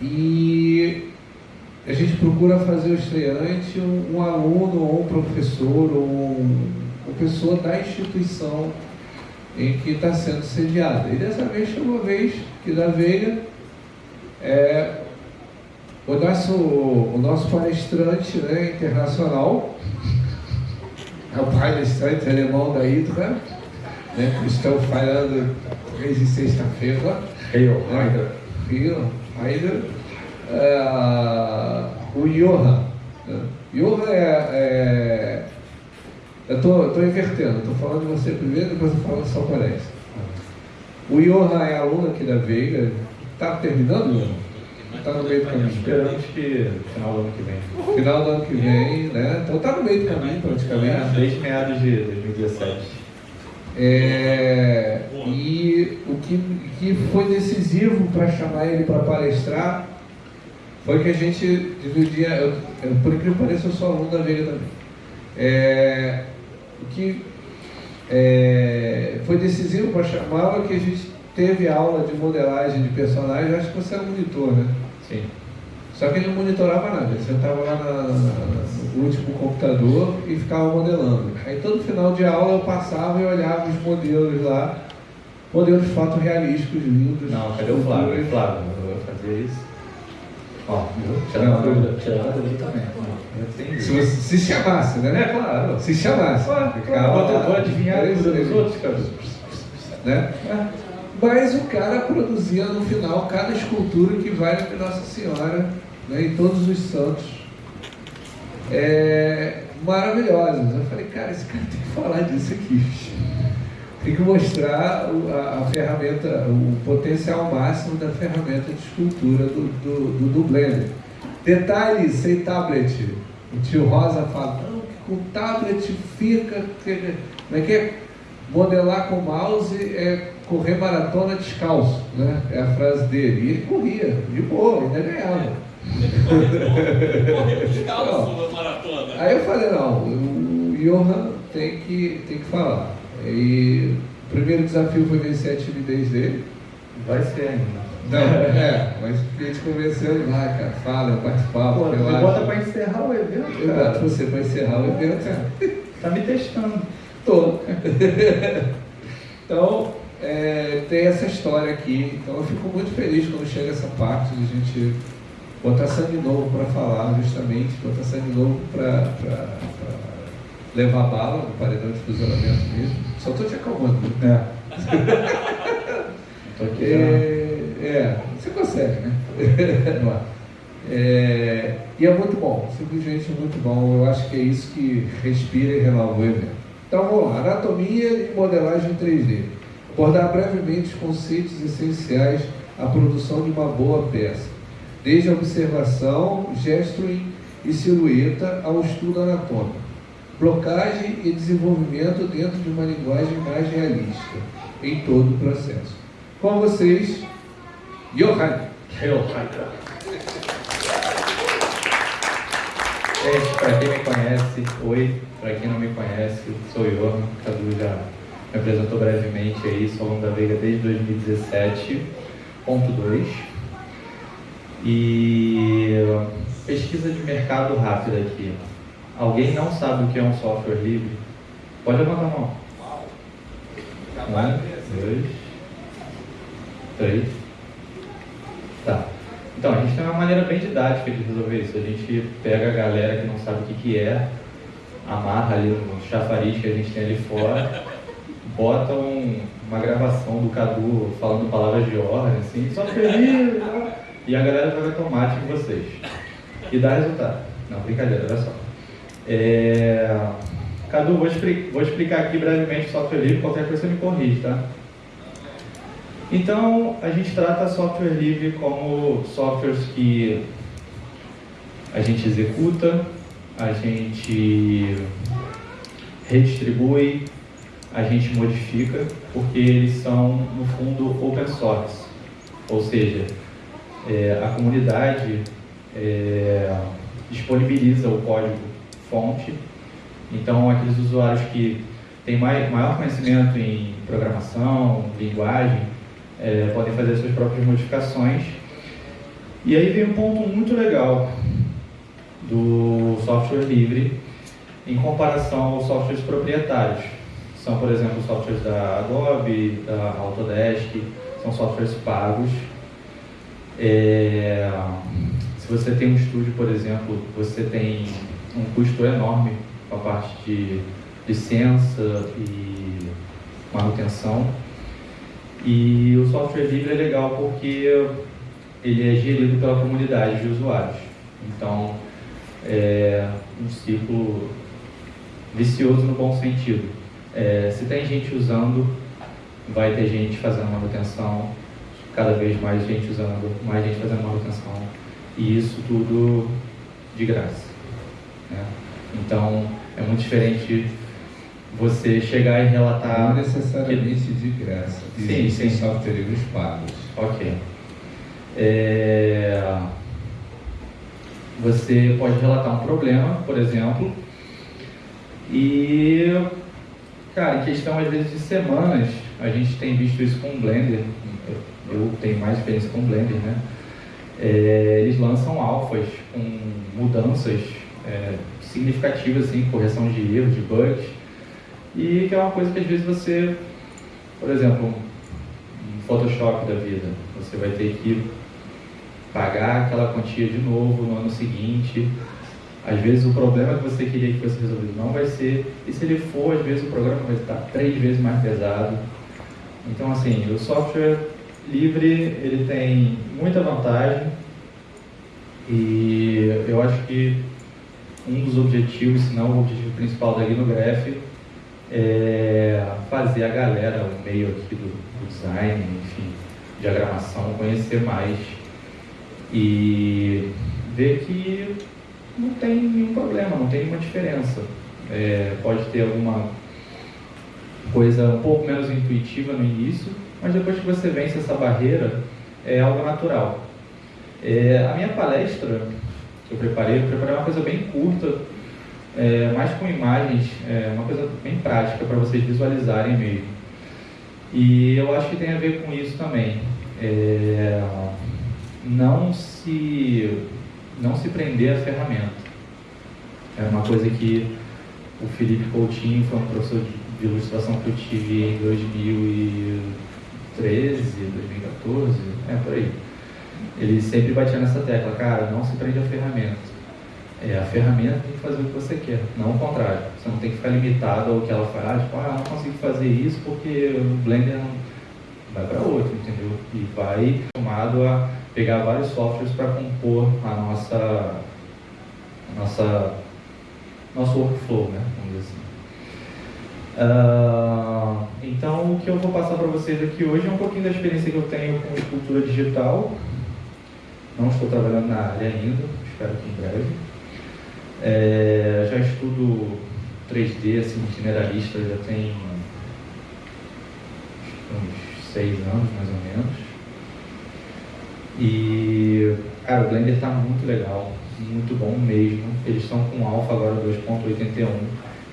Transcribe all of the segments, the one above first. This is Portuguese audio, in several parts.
e a gente procura fazer o estreante um, um aluno ou um professor ou um, uma pessoa da instituição em que está sendo sediada. E dessa vez foi uma vez que da Veiga é, o nosso, o nosso palestrante né, internacional, é o palestrante alemão da Hydra, né, que estão falando desde sexta-feira. Heil, Hydra. Heil, Hydra. É, o Johan. Né? Johan é, é eu estou invertendo, estou falando de você primeiro, depois eu falo só palestra. O Johan é aluno aqui da Veiga, está terminando, Está no meio do caminho. Esperamos que final do ano que vem. Final do ano que vem, né? Então está no meio do caminho praticamente. Desde meados de 2017. É, e o que, que foi decisivo para chamar ele para palestrar foi que a gente dividia, eu, eu, por incrível que pareça, eu sou aluno da Veiga também. É, o que é, foi decisivo para chamá-lo é que a gente teve aula de modelagem de personagens, acho que você era monitor, né? Sim. Só que ele não monitorava nada, ele sentava lá na, na, no último computador e ficava modelando. Aí todo final de aula eu passava e olhava os modelos lá, modelos fotorrealísticos lindos. Não, cadê o Flávio? Flávio, eu vou fazer isso. Ó, tirando a dúvida, tirando a dúvida também. Se, se chamasse, né? É, claro. Se chamasse. Claro, claro. Eu vou adivinhar dos outros, cara. Né? Mas o cara produzia no final cada escultura que vale para Nossa Senhora né, e todos os santos. É, maravilhosas. Eu falei, cara, esse cara tem que falar disso aqui. Tem que mostrar a, a, ferramenta, o potencial máximo da ferramenta de escultura do, do, do, do Blender. Detalhe, sem tablet. O tio Rosa fala, não, que com tablet fica. Como é que é? Modelar com mouse é correr maratona descalço, né? É a frase dele. E ele corria, de boa, ainda ganhava. Correu maratona. Aí eu falei, não, o Johan tem que, tem que falar. E o primeiro desafio foi vencer a timidez dele. Vai ser ainda. Não, é, mas a gente convenceu ele lá, cara, fala, participar. Pô, você bota pra encerrar o evento, Eu boto você pra encerrar o evento. É. Tá me testando. Tô. então, é, tem essa história aqui. Então eu fico muito feliz quando chega essa parte de a gente botar sangue novo para falar, justamente, botar sangue novo para levar bala no paredão de fuzilamento mesmo. Só estou te acalmando. Né? É. é, é, você consegue, né? é, e é muito bom, simplesmente muito bom. Eu acho que é isso que respira e renova o evento. Então vamos lá, anatomia e modelagem 3D. Abordar brevemente os conceitos essenciais à produção de uma boa peça, desde a observação, gesturing e silhueta ao estudo anatômico, blocagem e desenvolvimento dentro de uma linguagem mais realista em todo o processo. Com vocês, Johan. Johan. Gente, para quem me conhece, oi. Para quem não me conhece, sou Johan. Cadu já me apresentou brevemente aí, sou aluno da Veiga desde 2017.2 e pesquisa de mercado rápida aqui. Alguém não sabe o que é um software livre? Pode levantar a mão. Um, dois, três. Tá. Então, a gente tem uma maneira bem didática de resolver isso. A gente pega a galera que não sabe o que, que é, amarra ali no chafariz que a gente tem ali fora bota um, uma gravação do Cadu falando palavras de ordem, assim, só feliz? E a galera joga tomate em vocês. E dá resultado. Não, brincadeira, olha só. É... Cadu, vou, expli vou, explicar aqui brevemente software livre, qualquer coisa você me corrige, tá? Então, a gente trata software livre como softwares que a gente executa, a gente redistribui, a gente modifica porque eles são, no fundo, open source. Ou seja, é, a comunidade é, disponibiliza o código fonte, então aqueles usuários que têm maior conhecimento em programação, linguagem, é, podem fazer suas próprias modificações E aí vem um ponto muito legal do software livre em comparação aos softwares proprietários. São, por exemplo, softwares da Adobe, da Autodesk, são softwares pagos. É, se você tem um estúdio, por exemplo, você tem um custo enorme com a parte de licença e manutenção. E o software livre é legal porque ele é gerido pela comunidade de usuários. Então, é um ciclo vicioso no bom sentido. É, se tem gente usando, vai ter gente fazendo manutenção, cada vez mais gente usando, mais gente fazendo manutenção, e isso tudo de graça. Né? Então, é muito diferente você chegar e relatar. Não necessariamente que... de graça. Sim, sim. softwares pagos. Ok. É... Você pode relatar um problema, por exemplo, e, cara, em questão às vezes de semanas, a gente tem visto isso com o Blender, eu tenho mais experiência com o Blender, né? É, eles lançam alfas com mudanças é, significativas, assim, correção de erros, de bugs, e que é uma coisa que às vezes você, por exemplo, um Photoshop da vida, você vai ter que pagar aquela quantia de novo no ano seguinte. Às vezes o problema que você queria que fosse resolvido não vai ser, e se ele for, às vezes o programa vai estar três vezes mais pesado. Então, assim, o software livre ele tem muita vantagem e eu acho que um dos objetivos, se não o objetivo principal da Linograph, é fazer a galera, o meio aqui do, do design, enfim, diagramação, conhecer mais e ver que não tem nenhum problema, não tem nenhuma diferença. É, pode ter alguma coisa um pouco menos intuitiva no início, mas depois que você vence essa barreira, é algo natural. É, a minha palestra que eu preparei, eu preparei uma coisa bem curta, é, mais com imagens, é, uma coisa bem prática para vocês visualizarem mesmo. E eu acho que tem a ver com isso também. É, não se, não se prender à ferramenta. É uma coisa que o Felipe Coutinho foi um professor de ilustração que eu tive em 2013, 2014, é por aí. Ele sempre batia nessa tecla, cara, não se prende à ferramenta. É, a ferramenta tem que fazer o que você quer, não o contrário. Você não tem que ficar limitado ao que ela faz, tipo, ah, não consigo fazer isso porque o Blender não vai para outro, entendeu? E vai tomado a pegar vários softwares para compor a nossa, a nossa nosso workflow, né? Vamos dizer assim. Uh, então, o que eu vou passar para vocês aqui hoje é um pouquinho da experiência que eu tenho com escultura digital. Não estou trabalhando na área ainda, espero que em breve. É, já estudo 3D assim, generalista, já tem uns seis anos mais ou menos. E, cara, o Blender está muito legal, muito bom mesmo. Eles estão com Alpha agora 2.81.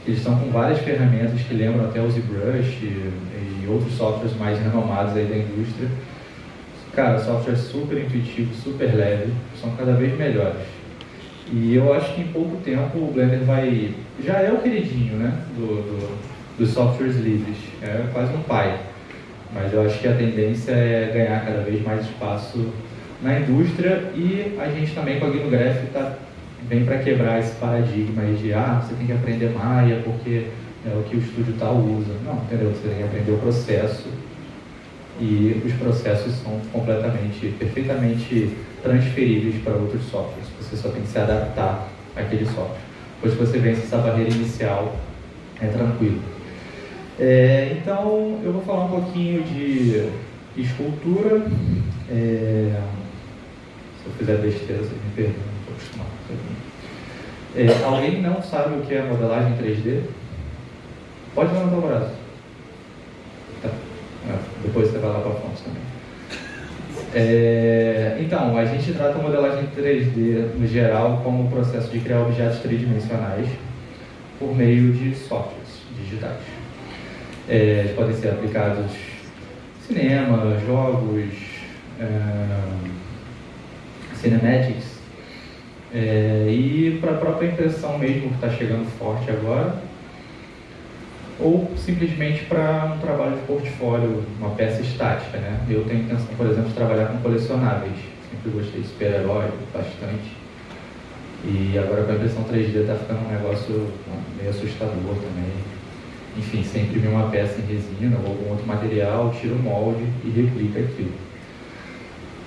Eles estão com várias ferramentas que lembram até o ZBrush e, e outros softwares mais renomados aí da indústria. Cara, software super intuitivo, super leve, são cada vez melhores. E eu acho que em pouco tempo o Blender vai. Já é o queridinho, né? Do, do, dos softwares livres. É quase um pai. Mas eu acho que a tendência é ganhar cada vez mais espaço na indústria e a gente também com a Gnograph tá, vem para quebrar esse paradigma aí de ah, você tem que aprender Maia porque é o que o estúdio tal usa. Não, entendeu? Você tem que aprender o processo e os processos são completamente, perfeitamente transferíveis para outros softwares. Você só tem que se adaptar àquele software. Depois que você vence essa barreira inicial, é tranquilo. É, então, eu vou falar um pouquinho de escultura. É, se eu fizer besteira, me perdoem, não estou acostumado. É, alguém não sabe o que é modelagem 3D? Pode levantar o braço. Tá. É, depois você vai lá para a fonte também. É, então, a gente trata modelagem 3D no geral como o processo de criar objetos tridimensionais por meio de softwares digitais. É, eles podem ser aplicados em cinema, jogos, é, cinematics. É, e para a própria impressão mesmo que está chegando forte agora, ou simplesmente para um trabalho de portfólio, uma peça estática. Né? Eu tenho intenção, por exemplo, de trabalhar com colecionáveis. Sempre gostei de super-herói bastante. E agora com a impressão 3D está ficando um negócio meio assustador também. Enfim, você imprime uma peça em resina ou algum outro material, tira o molde e replica aquilo.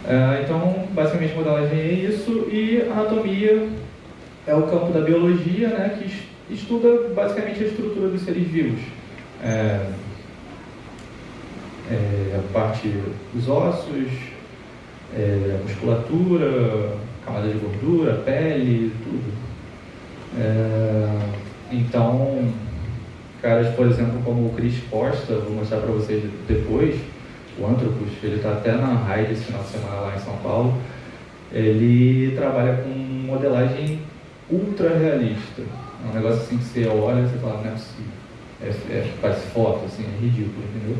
Uh, então, basicamente, modelagem é isso. E anatomia é o campo da biologia, né, que estuda basicamente a estrutura dos seres vivos. É, é, a parte dos ossos, é, musculatura, camada de gordura, pele, tudo. É, então, caras, por exemplo, como o Chris Costa, vou mostrar para vocês depois, o Antropos, ele está até na RAID esse final de semana lá em São Paulo, ele trabalha com modelagem ultra realista. É um negócio assim que você olha e você fala, não é possível. É, é, parece foto, assim, é ridículo, entendeu?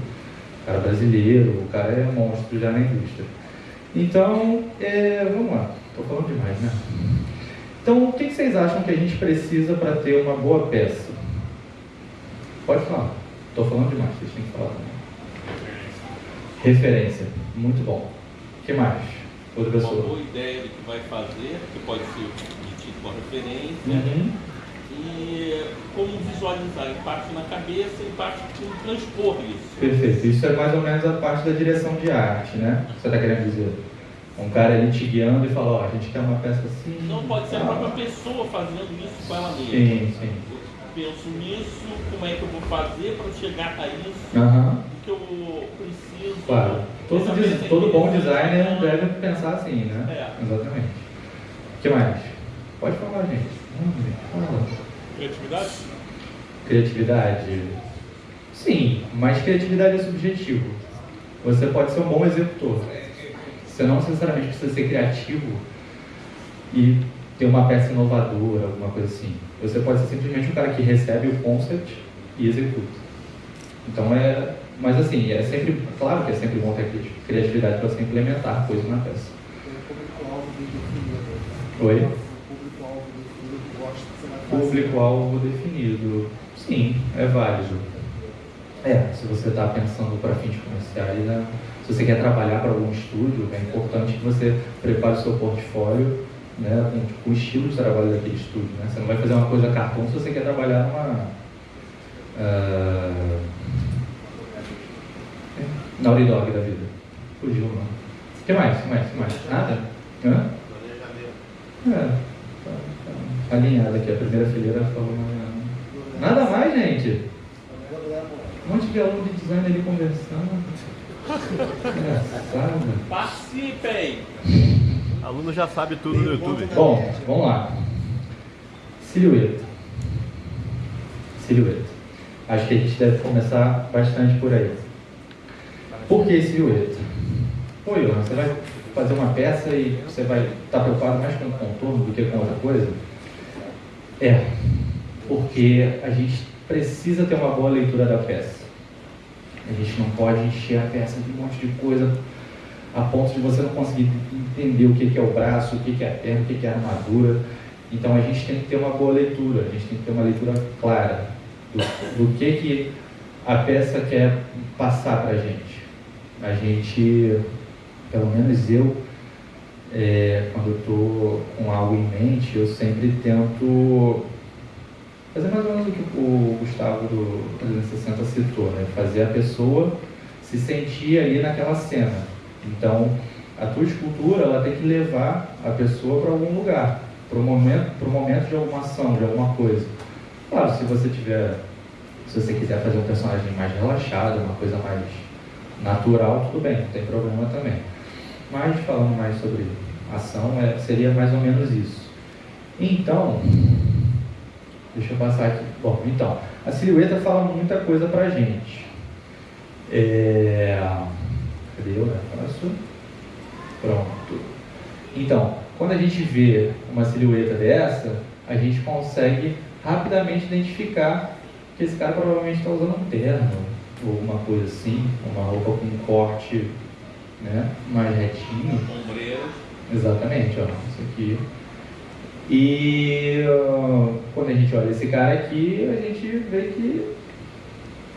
O cara é brasileiro, o cara é monstro já na indústria. Então, é, vamos lá. Estou falando demais, né? Então, o que vocês acham que a gente precisa para ter uma boa peça? Pode falar. Estou falando demais, vocês têm que falar também. Referência. Muito bom. O que mais? Outra pessoa. Uma boa ideia do que vai fazer, que pode ser tido como referência. Uhum. E como visualizar, em parte na cabeça e parte como transpor isso. Perfeito. Isso é mais ou menos a parte da direção de arte, né? Você está querendo dizer? Um cara ali te guiando e fala, ó, oh, a gente quer uma peça assim. Não pode ser a própria pessoa fazendo isso com ela mesma. Sim, sim. Penso nisso, como é que eu vou fazer para chegar a isso, uhum. o que eu preciso. Claro. Todo, diz, todo bom designer deve pensar assim, né? É. Exatamente. O que mais? Pode falar, gente. Fala. Criatividade? Criatividade. Sim, mas criatividade é subjetivo. Você pode ser um bom executor. Você não necessariamente precisa ser criativo e ter uma peça inovadora, alguma coisa assim. Você pode ser simplesmente um cara que recebe o concept e executa. Então é. Mas assim, é sempre. Claro que é sempre bom ter criatividade para você implementar coisas na peça. Oi? Público-alvo definido. Sim, é válido. É, se você está pensando para fins comerciais, né? se você quer trabalhar para algum estúdio, é importante que você prepare o seu portfólio né, com, com o estilo de trabalho daquele estúdio. Né? Você não vai fazer uma coisa cartão se você quer trabalhar numa. Uh, Naughty Dog da vida. Fugiu, não. O que mais? O que mais? O que mais? Nada? Hã? É, tá, tá alinhado aqui. A primeira fileira falou. Nada mais, gente. Um monte de aluno de design ali conversando. Engraçado. Participem! Aluno já sabe tudo no YouTube. Bom, vamos lá. Silhueta. Silhueta. Acho que a gente deve começar bastante por aí. Por que silhueta? Pô, Ilan, você vai fazer uma peça e você vai estar preocupado mais com o contorno do que com outra coisa? É, porque a gente precisa ter uma boa leitura da peça. A gente não pode encher a peça de um monte de coisa a ponto de você não conseguir entender o que é o braço, o que é a perna, o que é a armadura. Então a gente tem que ter uma boa leitura, a gente tem que ter uma leitura clara do, do que, que a peça quer passar para a gente. A gente, pelo menos eu, é, quando eu estou com algo em mente, eu sempre tento fazer mais ou menos o que o Gustavo do 360 citou, né? fazer a pessoa se sentir ali naquela cena. Então, a tua escultura ela tem que levar a pessoa para algum lugar, para o momento, momento de alguma ação, de alguma coisa. Claro, se você tiver, se você quiser fazer um personagem mais relaxado, uma coisa mais natural, tudo bem, não tem problema também. Mas falando mais sobre ação, é, seria mais ou menos isso. Então, Deixa eu passar aqui. Bom, então, a silhueta fala muita coisa pra gente. É... Cadê eu, né? Faço. Pronto. Então, quando a gente vê uma silhueta dessa, a gente consegue rapidamente identificar que esse cara provavelmente está usando um terno ou uma coisa assim, uma roupa com um corte né, mais retinho. Exatamente, ó, isso aqui. E uh, quando a gente olha esse cara aqui, a gente vê que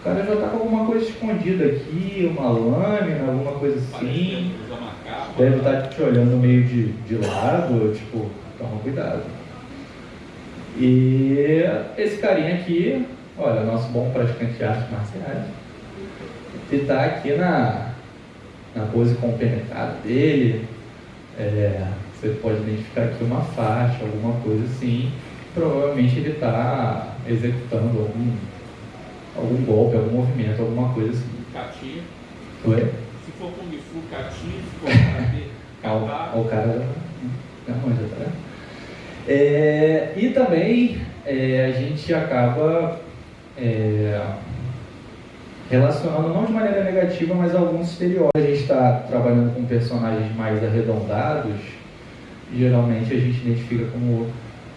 o cara já está com alguma coisa escondida aqui, uma lâmina, alguma coisa assim. Deve estar tá te olhando meio de, de lado, tipo, toma cuidado. E esse carinha aqui, olha, nosso bom praticante de artes marciais, ele está aqui na, na pose compenetrada dele. É, você pode identificar aqui uma faixa, alguma coisa assim. Provavelmente ele está executando algum, algum golpe, algum movimento, alguma coisa assim. Cati. Oi? Se for Kung Fu, Cati, se for Karate, o, o cara já manja, tá? É, e também é, a gente acaba é, relacionando, não de maneira negativa, mas alguns estereótipos. A gente está trabalhando com personagens mais arredondados, geralmente a gente identifica como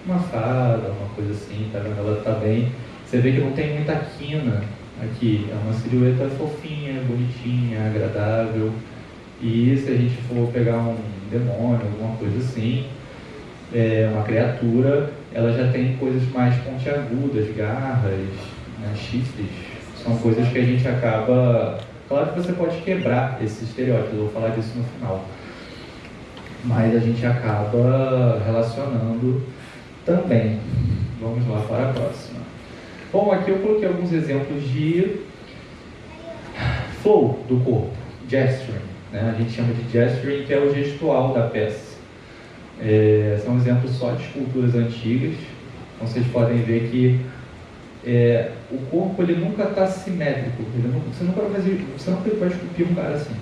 uma fada, uma coisa assim, tá vendo? Ela está bem. Você vê que não tem muita quina aqui, é uma silhueta fofinha, bonitinha, agradável. E se a gente for pegar um demônio, alguma coisa assim, é uma criatura, ela já tem coisas mais pontiagudas, garras, né, chifres. São coisas que a gente acaba. Claro que você pode quebrar esse estereótipo, eu vou falar disso no final. Mas a gente acaba relacionando também. Vamos lá para a próxima. Bom, aqui eu coloquei alguns exemplos de flow do corpo, gesturing. Né? A gente chama de gesturing, que é o gestual da peça. É, são exemplos só de esculturas antigas. Então vocês podem ver que é, o corpo ele nunca está simétrico. Nunca, você, nunca vai fazer, você nunca vai esculpir um cara assim.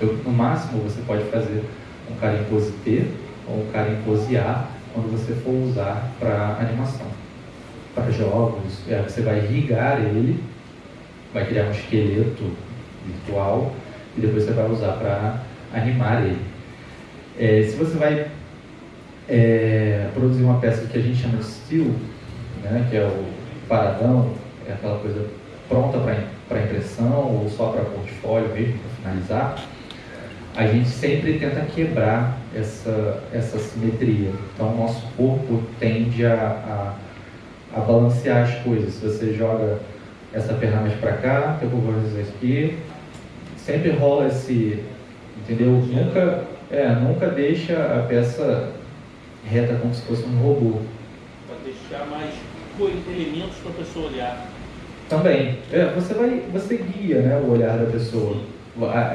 Eu, no máximo você pode fazer um cara em pose T ou um cara em pose A quando você for usar para animação. Para jogos, é, você vai irrigar ele, vai criar um esqueleto virtual e depois você vai usar para animar ele. É, se você vai é, produzir uma peça que a gente chama de still, né, que é o paradão, é aquela coisa pronta para impressão ou só para portfólio mesmo, para finalizar, a gente sempre tenta quebrar essa, essa simetria. Então, o nosso corpo tende a, a, a balancear as coisas. Se você joga essa perna mais para cá, depois vou fazer isso aqui, sempre rola esse, entendeu? Nunca, é, nunca deixa a peça reta como se fosse um robô. Para deixar mais elementos para a pessoa olhar. Também. É, você vai, você guia, né, o olhar da pessoa.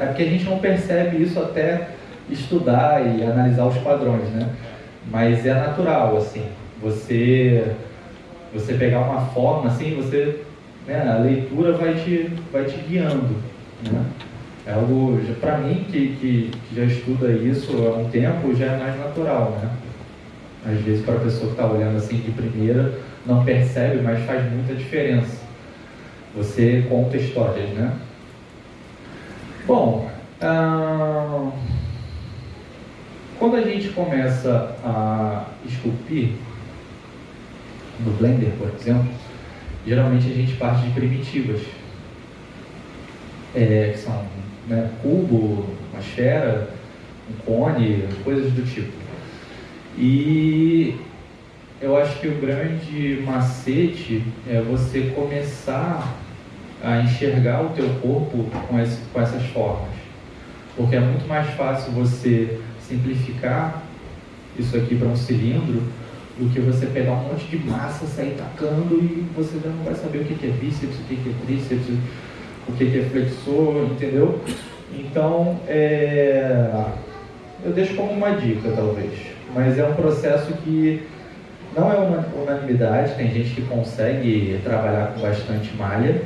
É porque a gente não percebe isso até estudar e analisar os padrões, né? Mas é natural, assim. Você, você pegar uma forma, assim, você, né, a leitura vai te, vai te guiando, né? É algo, para mim, que, que, que, já estuda isso há um tempo, já é mais natural, né? Às vezes, para a pessoa que está olhando assim de primeira, não percebe, mas faz muita diferença. Você conta histórias, né? Bom, ah, quando a gente começa a esculpir, no Blender, por exemplo, geralmente a gente parte de primitivas, é, que são né, cubo, uma esfera, um cone, coisas do tipo. E eu acho que o grande macete é você começar a enxergar o teu corpo com, esse, com essas formas. Porque é muito mais fácil você simplificar isso aqui para um cilindro do que você pegar um monte de massa, sair tacando e você já não vai saber o que é bíceps, o que é tríceps, o que é flexor, entendeu? Então, é... eu deixo como uma dica, talvez. Mas é um processo que não é uma unanimidade, tem gente que consegue trabalhar com bastante malha,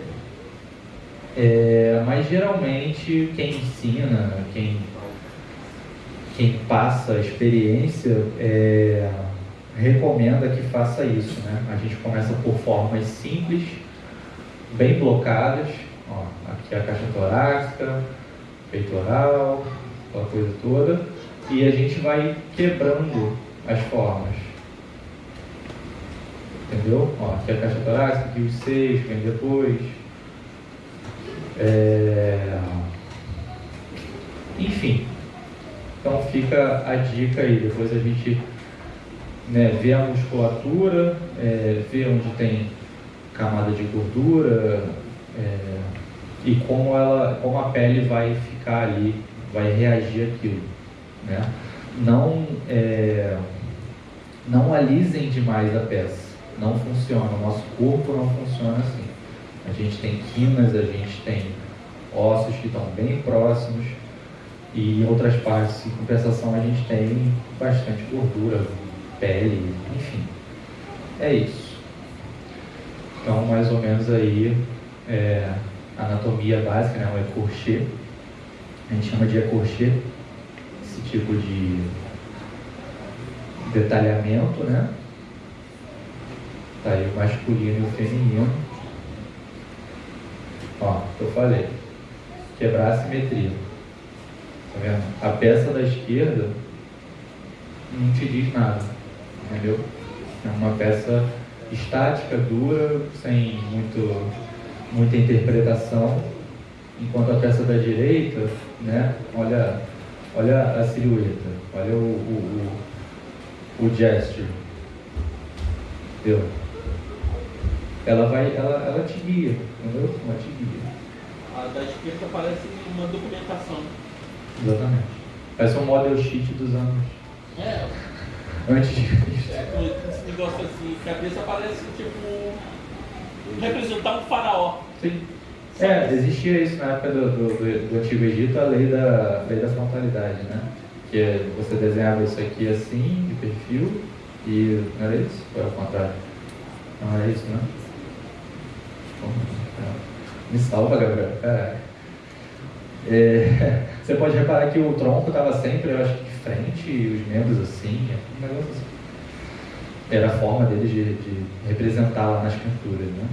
é... mas geralmente quem ensina, quem, quem passa a experiência, é... recomenda que faça isso. Né? A gente começa por formas simples, bem blocadas, Ó, aqui a caixa torácica, peitoral, aquela coisa toda. E a gente vai quebrando as formas. Entendeu? Ó, aqui a caixa torácica, aqui os seios, vem depois. É... Enfim, Então fica a dica aí, depois a gente né, vê a musculatura, é, vê onde tem camada de gordura é, e como, ela, como a pele vai ficar ali, vai reagir àquilo. Né? Não, é, não alisem demais a peça, não funciona, o nosso corpo não funciona assim. A gente tem quinas, a gente tem ossos que estão bem próximos e outras partes, em compensação, a gente tem bastante gordura, pele, enfim. É isso. Então, mais ou menos aí, é, anatomia básica, né, o ecorchê. A gente chama de ecorchê, esse tipo de detalhamento, né? Tá aí o masculino e o feminino. Ó, eu falei. Quebrar a simetria. Tá vendo? A peça da esquerda não te diz nada. Entendeu? É uma peça estática, dura, sem muito, muita interpretação. Enquanto a peça da direita, né? Olha, olha a silhueta, olha o, o, o, o gesture. Entendeu? Ela vai, ela, ela te guia, entendeu? Ela te guia. A da esquerda parece uma documentação. Exatamente. Parece um model sheet dos anos É, antes de Cristo. é esse negócio assim, cabeça parece tipo representar um faraó. Sim. É, existia isso na época do, do, do- do Antigo Egito, a lei da, lei da frontalidade, né? Que é, você desenhava isso aqui assim, de perfil, e não era isso? Ou era o contrário? Não era isso, né? É. Me salva, Gabriel. Caraca. É, você pode reparar que o tronco estava sempre, eu acho que frente, e os membros assim, é um negócio assim. Era a forma deles de, de representar nas pinturas, né?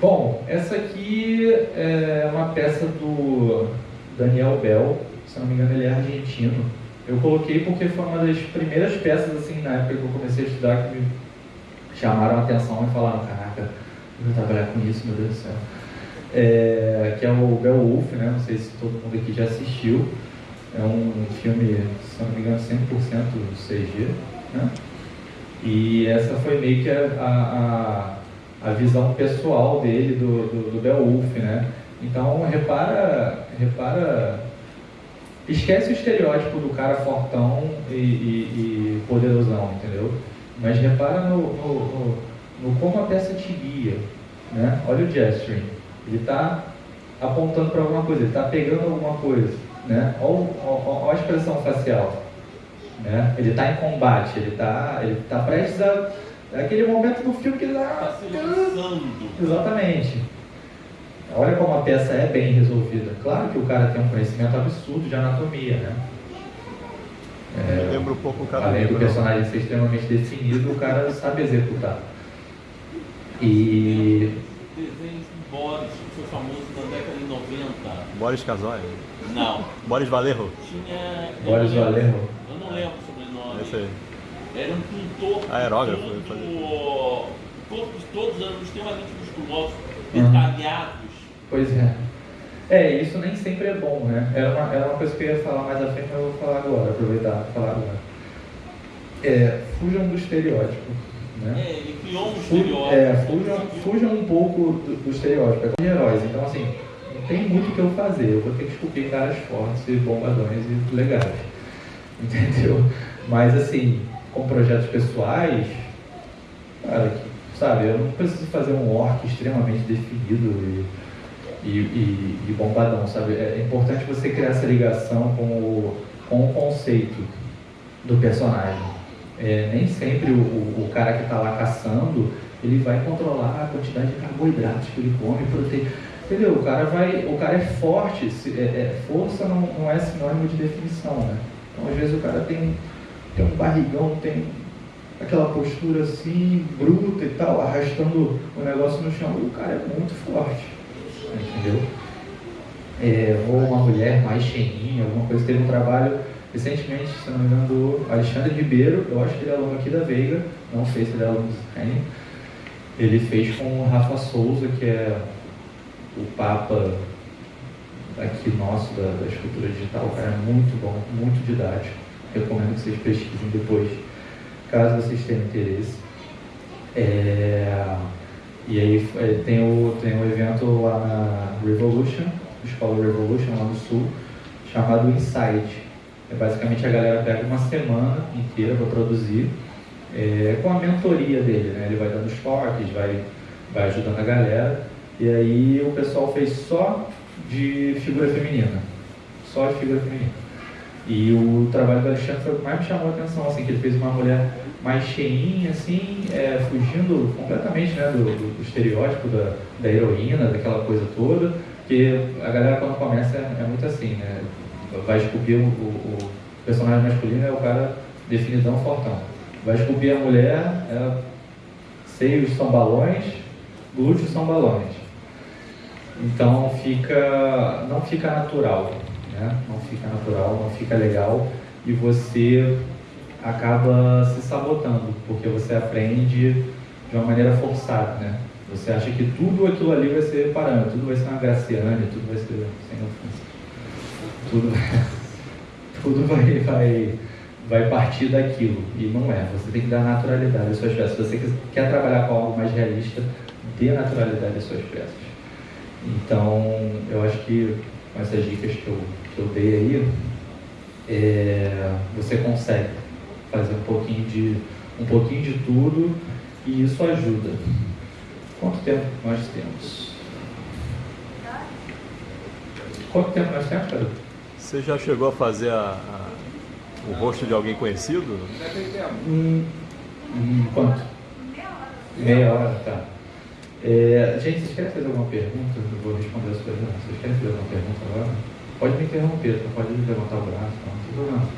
Bom, essa aqui é uma peça do Daniel Bell, se não me engano ele é argentino. Eu coloquei porque foi uma das primeiras peças assim na época que eu comecei a estudar que me chamaram a atenção e falaram, caraca, eu vou trabalhar com isso, meu Deus do céu. É, que é o Beowulf, né? Não sei se todo mundo aqui já assistiu. É um filme, se não me engano, 100% CG, né? E essa foi meio que a, a, a visão pessoal dele do, do, do Beowulf, né? Então repara, repara, esquece o estereótipo do cara fortão e, e, e poderosão, entendeu? Mas repara no, no, no, no como a peça te guia, né? Olha o gesturing, ele está apontando para alguma coisa, ele está pegando alguma coisa, né? Olha, olha, olha a expressão facial, né? Ele está em combate, ele está ele tá prestes a é aquele momento do filme que ele Está lançando. Exatamente. Olha como a peça é bem resolvida. Claro que o cara tem um conhecimento absurdo de anatomia, né? É, Lembra um pouco o cara além do personagem ser extremamente definido, o cara sabe executar. E Desenho de Boris, que foi famoso na década de 90. Boris Casoy. Não, Boris Valerro. tinha. Boris eu não lembro- Valerro. Eu não lembro o sobrenome. Esse aí. Era um pintor. Aerógrafo, todo- ele fazia. Corpos todos eram extremamente musculosos, Uhum. detalhados. Pois é. É, isso nem sempre é bom, né? Era uma, era uma coisa que eu ia falar mais à frente, mas eu vou falar agora, aproveitar para falar agora. É, fujam do estereótipo, né? É, ele criou um Fu- estereótipo. é, fujam, fujam um pouco do, do estereótipo, é como de heróis. Então, assim, tem muito o que eu fazer. Eu vou ter que esculpir caras fortes e bombadões e legais. Entendeu? Mas, assim, com projetos pessoais, cara, sabe, eu não preciso fazer um orc extremamente definido e, e, e, e bombadão, sabe? É importante você criar essa ligação com o, com o conceito do personagem. É, nem sempre o, o, o cara que está lá caçando, ele vai controlar a quantidade de carboidratos que ele come, proteína. Entendeu? O cara, vai, o cara é forte, se- é- é- força não, não é sinônimo de definição, né? Então, às vezes, o cara tem, tem um barrigão, tem aquela postura assim, bruta e tal, arrastando o negócio no chão, o cara é muito forte, entendeu? É, ou uma mulher mais cheinha, alguma coisa. Teve um trabalho recentemente, se não me engano, do Alexandre Ribeiro, eu acho que ele é aluno aqui da Veiga, não sei se ele é aluno do Israel. Ele fez com o Rafa Souza, que é o Papa aqui nosso da, da escultura digital, cara é muito bom, muito didático. Recomendo que vocês pesquisem depois, caso vocês tenham interesse. É, e aí é, tem o, tem um evento lá na Revolution, Escola Revolution lá no sul, chamado Inside. É basicamente a galera pega uma semana inteira para produzir, é, com a mentoria dele, né? Ele vai dando toques, vai, vai ajudando a galera. E aí o pessoal fez só de figura feminina. Só de figura feminina. E o trabalho do Alexandre foi o que mais me chamou a atenção, assim, que ele fez uma mulher mais cheinha, assim, é, fugindo completamente né, do, do, estereótipo da, da heroína, daquela coisa toda, porque a galera quando começa é, é muito assim, né? Vai esculpir o, o, o, personagem masculino é o cara definidão fortão. Vai esculpir a mulher, ela, seios são balões, glúteos são balões. Então fica, não fica natural, né? não fica natural, não fica legal e você acaba se sabotando, porque você aprende de uma maneira forçada, né? Você acha que tudo aquilo ali vai ser parâmetro, tudo vai ser uma Graciane, tudo vai ser sem ofensa. Tudo, tudo vai, vai, vai partir daquilo. E não é. Você tem que dar naturalidade às suas peças. Se você quer trabalhar com algo mais realista, dê naturalidade às suas peças. Então, eu acho que com essas dicas que eu, que eu dei aí, é, você consegue fazer um pouquinho, de, um pouquinho de tudo e isso ajuda. Quanto tempo nós temos? Quanto tempo nós temos, Pedro? Você já chegou a fazer a, a, o rosto de alguém conhecido? Hum, hum, quanto? Meia hora, tá. É, gente, vocês querem fazer alguma pergunta? Eu vou responder as coisas. Vocês querem fazer alguma pergunta agora? Pode me interromper, tá? pode levantar o braço, não, não tem problema.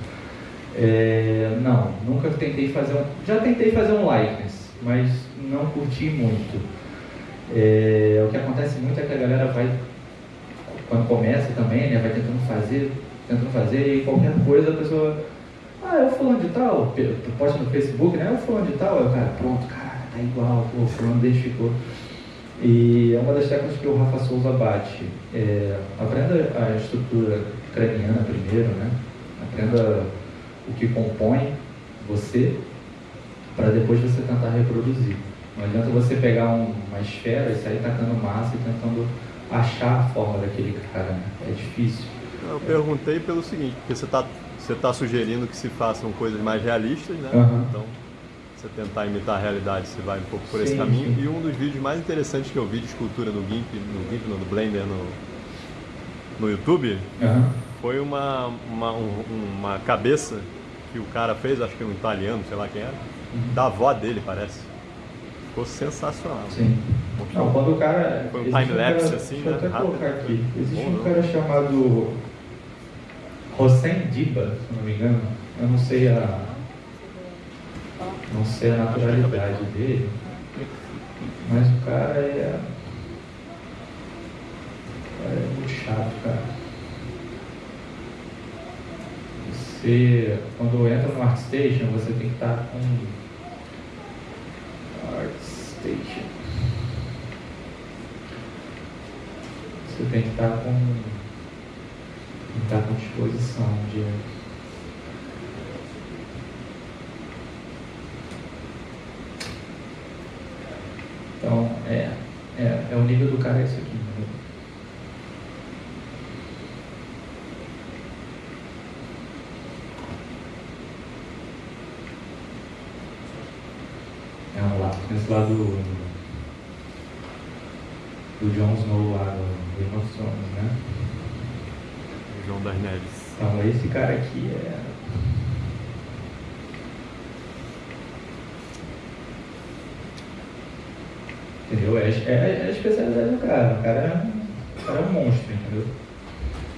É, não, nunca tentei fazer um. Já tentei fazer um likeness, mas não curti muito. É, o que acontece muito é que a galera vai, quando começa também, né, vai tentando fazer, tentando fazer, e qualquer coisa a pessoa. Ah, eu fulano de tal, posta no Facebook, né? Eu fulano de tal, eu, cara, pronto, cara, tá igual, o fulano identificou. E é uma das técnicas que o Rafa Souza bate. É, aprenda a estrutura craniana primeiro, né? Aprenda o que compõe você, para depois você tentar reproduzir. Não adianta você pegar um, uma esfera e sair tacando massa e tentando achar a forma daquele cara. Né? É difícil. Eu perguntei pelo seguinte, porque você está você tá sugerindo que se façam coisas mais realistas, né? Uhum. Então você tentar imitar a realidade, você vai um pouco por esse Sim, caminho. sim. E um dos vídeos mais interessantes que eu vi de escultura no GIMP, no GIMP, no Blender, no, no YouTube, Uhum. foi uma, uma, um- uma cabeça que o cara fez, acho que um italiano, sei lá quem era, da avó dele, parece. Ficou sensacional. Sim. Não, quando o cara. Foi um time-lapse, cara- assim, Deixa eu né? até Rápido. colocar aqui. Existe Bom, um não? cara chamado Hossein Diba, se não me engano. Eu não sei a. Não sei a naturalidade dele. Mas o cara é. o cara é muito chato, cara. Você, quando entra no ArtStation, você tem que estar com. ArtStation. Você tem que estar com. Tem que estar com disposição de. Então, é, é, é o nível do cara é isso aqui. entendeu? É um lado, esse lado do, do Jon Snow lá do Game of Thrones, né? João das Neves. Então esse cara aqui é. Entendeu? É, é, é a especialidade do cara. O cara é, o cara é um monstro, entendeu?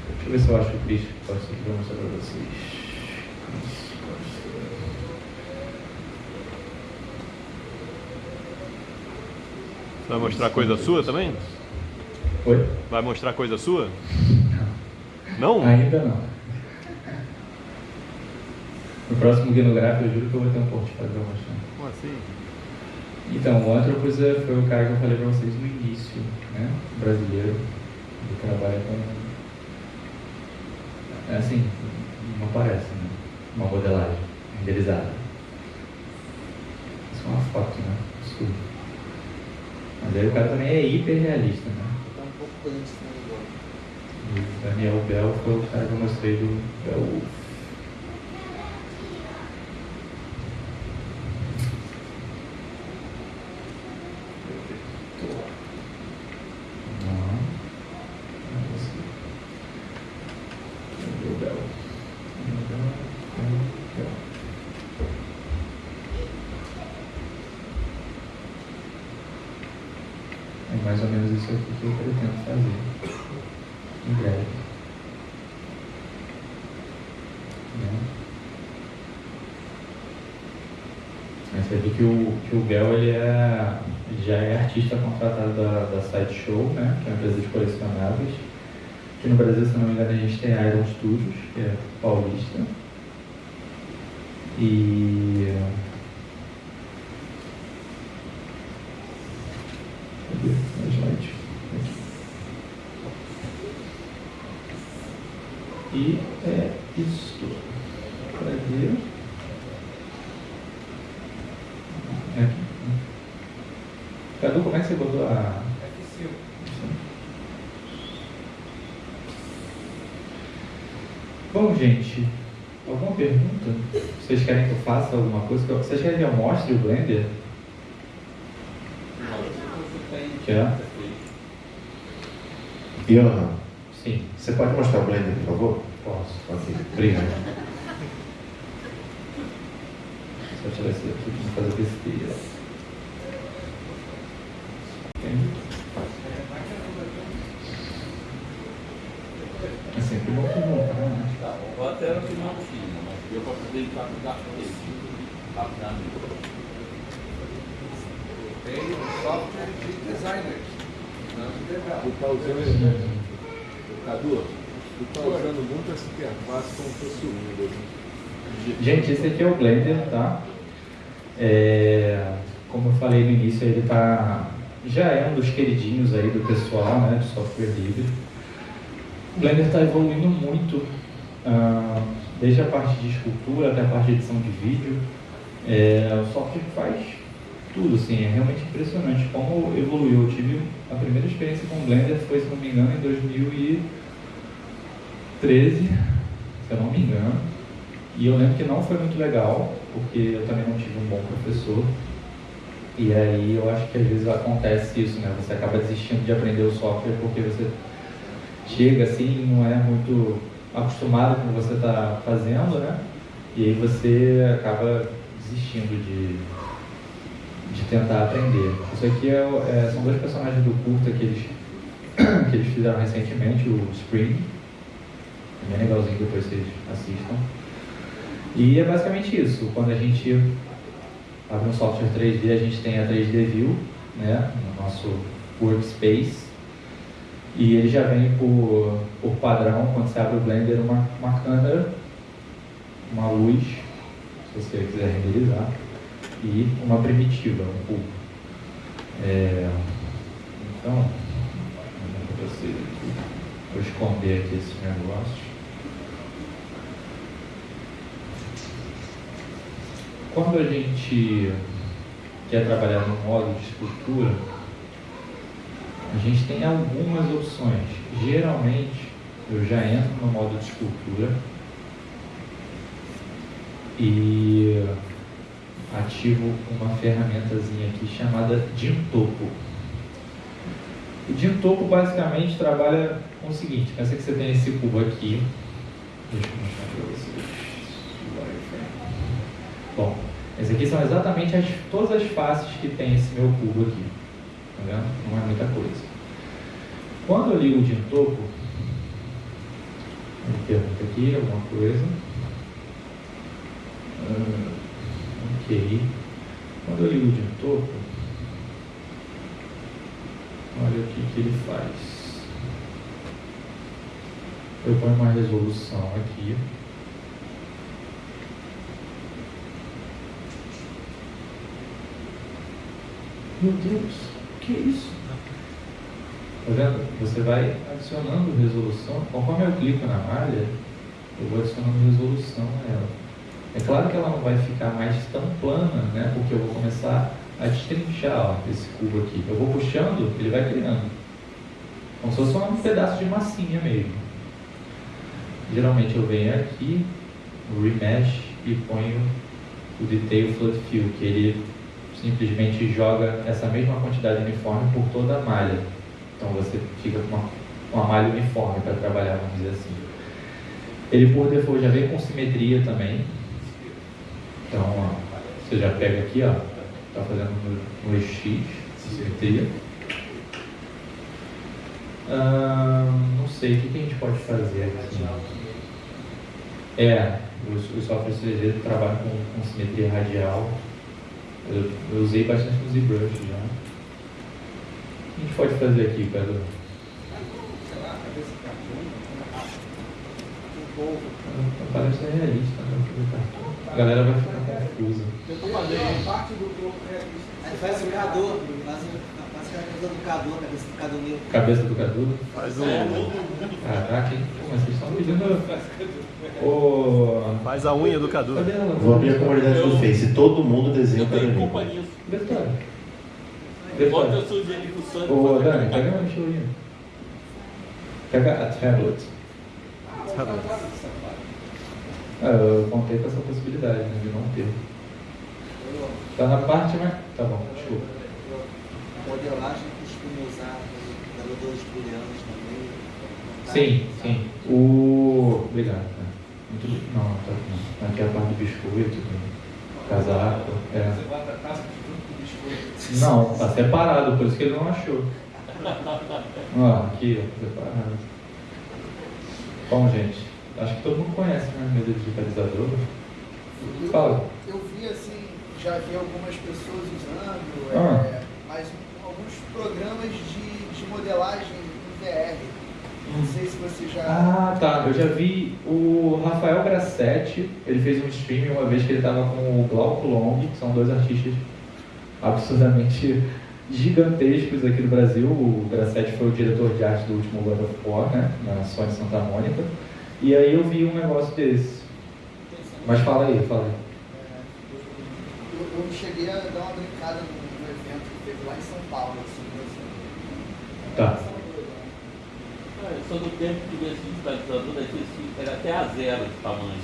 Deixa eu ver se eu acho o Cristo que pode ser vou mostrar pra vocês. Isso pode ser. Você vai mostrar coisa sua também? Oi? Vai mostrar coisa sua? Não? Ainda não. No próximo Guia no Gráfico, eu juro que eu vou ter um portfólio pra mostrar. Como assim? Então, o Anthropos é- foi o cara que eu falei pra vocês no início, né? Brasileiro, que trabalha com É assim, não parece, né? Uma modelagem renderizada. Isso é uma foto, né? Escuro. Mas aí o cara também é hiper realista, né? Tá um pouco antes, né? o Daniel Bell foi o cara que eu mostrei do Beowulf. Não. Não consegui. Cadê o Bell? Bell, Bell, Bell. É mais ou menos isso aqui que eu pretendo fazer em breve. Né? Mas você vê que o, que o Bel ele é, ele já é artista contratado Sideshow, né? que é uma empresa de colecionáveis. Aqui no Brasil, se não me engano, a gente tem a Iron Studios, que é paulista. E. Cadê o slide? Aqui. E é isto. Cadê? É aqui. Cadu, como é que você botou a. Bom, gente, alguma pergunta? Vocês querem que eu faça alguma coisa? Vocês querem que eu mostre o Blender? Quer? Johan, Sim, você pode mostrar o Blender, por favor? posso. Ok, obrigado. Só tirar esse aqui pra não fazer besteira. É sempre bom perguntar, né? Tá, vou até no final do filme, mas deu para poder captar esse rapidamente. Tem software de designers, não de developers. Tá usando. Cadu, tu usando muito essa interface como se fosse o Windows. Gente, esse aqui é o Blender, tá? É, como eu falei no início, ele tá, já é um dos queridinhos aí do pessoal, né, de software livre. O Blender está evoluindo muito, ah, desde a parte de escultura até a parte de edição de vídeo. É, o software faz tudo, assim, é realmente impressionante como evoluiu. Eu tive a primeira experiência com o Blender foi, se não me engano, em 2013, se eu não me engano. E eu lembro que não foi muito legal, porque eu também não tive um bom professor. E aí eu acho que às vezes acontece isso, né? Você acaba desistindo de aprender o software porque você chega assim não é muito acostumado com o que você está fazendo, né? E aí você acaba desistindo de, de tentar aprender. Isso aqui é, é- são dois personagens do curta que eles, que eles fizeram recentemente, o Spring. É bem legalzinho, depois vocês assistam. E é basicamente isso. Quando a gente abre um software 3D, a gente tem a 3D View, né, no nosso workspace. E ele já vem por, por padrão, quando você abre o Blender, uma, uma câmera, uma luz, se você quiser renderizar, e uma primitiva, um cubo. É, então, vou esconder aqui esse negócio. Quando a gente quer trabalhar no modo de escultura, a gente tem algumas opções. Geralmente, eu já entro no modo de escultura e ativo uma ferramentazinha aqui chamada Dintopo. O Dintopo basicamente trabalha com o seguinte, pensa que você tem esse cubo aqui. Deixa eu mostrar para vocês. Bom, essas aqui são exatamente as, todas as faces que tem esse meu cubo aqui. Tá vendo? Não é muita coisa. Quando eu ligo o Dintopo, ele pergunta aqui alguma coisa. Ah, ok. Quando eu ligo o Dintopo, olha o que, que ele faz. Eu ponho uma resolução aqui. Meu Deus, o que é isso? Tá vendo? Você vai adicionando resolução. Conforme eu clico na malha, eu vou adicionando resolução a ela. É claro que ela não vai ficar mais tão plana, né? Porque eu vou começar a destrinchar ó, esse cubo aqui. Eu vou puxando, ele vai criando. Como se fosse um pedaço de massinha mesmo. Geralmente eu venho aqui, Remesh e ponho o Detail Flood Fill, que ele simplesmente joga essa mesma quantidade uniforme por toda a malha. Então você fica com uma, uma malha uniforme para trabalhar, vamos dizer assim. Ele por default já vem com simetria também. Então ó, você já pega aqui, ó, está fazendo no, no eixo X, simetria. não sei, o que, que, a gente pode fazer aqui? É, os, os softwares 3D trabalham com, com simetria radial. Eu, eu, usei bastante no ZBrush já. O que a gente pode fazer aqui, Pedro? Parece realista, né? A galera vai ficar confusa. Eu tô fazendo parte do globo realista. Aí faz o Cadu, faz a cabeça do Cadu, a cabeça do Cadu mesmo. Cabeça do Cadu? Faz um. Caraca, hein? Mas vocês estão pedindo. O... Faz a unha do Cadu. Cadê ela? Vou abrir a comunidade do Face. Todo mundo desenha para mim. nisso. Detalhe. Bota Detalhe. Ô, Dani, pega uma mochilinha. Pega a tablet. Tá Ah, eu contei com essa possibilidade, né, de não ter. Tá na parte, mas... Tá bom, desculpa. Modelagem costuma usar modeladores booleanos também. Sim, sim. O... Obrigado. né. Muito... Não, tá, não. Aqui é a parte do biscoito, do casaco. É. Você bota a casca junto com o biscoito. Não, tá separado, por isso que ele não achou. Ó, aqui, ó, separado. Bom, gente, acho que todo mundo conhece, né, mesa digitalizador. Fala. Eu vi assim, já vi algumas pessoas usando, Ah. é, mas alguns programas de, de modelagem em VR. Não sei se você já. Ah, tá. Eu já vi o Rafael Grassetti, ele fez um stream uma vez que ele estava com o Glauco Long, que são dois artistas absurdamente gigantescos aqui do Brasil. O Grassetti foi o diretor de arte do último God of War, né, na Sony Santa Mônica. E aí eu vi um negócio desse. Mas fala aí, fala aí. Eu, eu cheguei a dar uma brincada num, num evento que teve lá em São Paulo. Assim, assim. Tá. Ah, Eu sou do tempo que esse digitalizador daqui era até a zero de tamanho.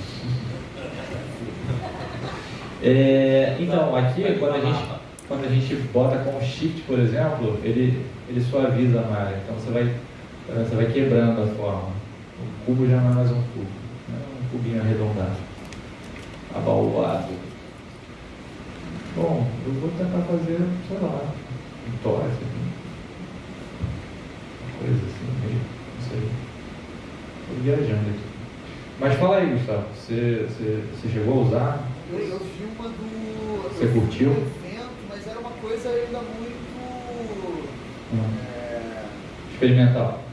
É, então, aqui quando a, gente, quando a gente bota com shift, por exemplo, ele, ele suaviza a malha. Então você vai, você vai quebrando a forma. O cubo já não é mais um cubo, é um cubinho arredondado, abaulado. Bom, eu vou tentar fazer, sei lá, um tórax aqui. Uma coisa assim, meio, não sei. Estou viajando aqui. Mas fala aí, Gustavo, você, você, você chegou a usar? Eu, eu vi uma do. Você curtiu? Um evento, mas era uma coisa ainda muito. Hum. É, Experimental.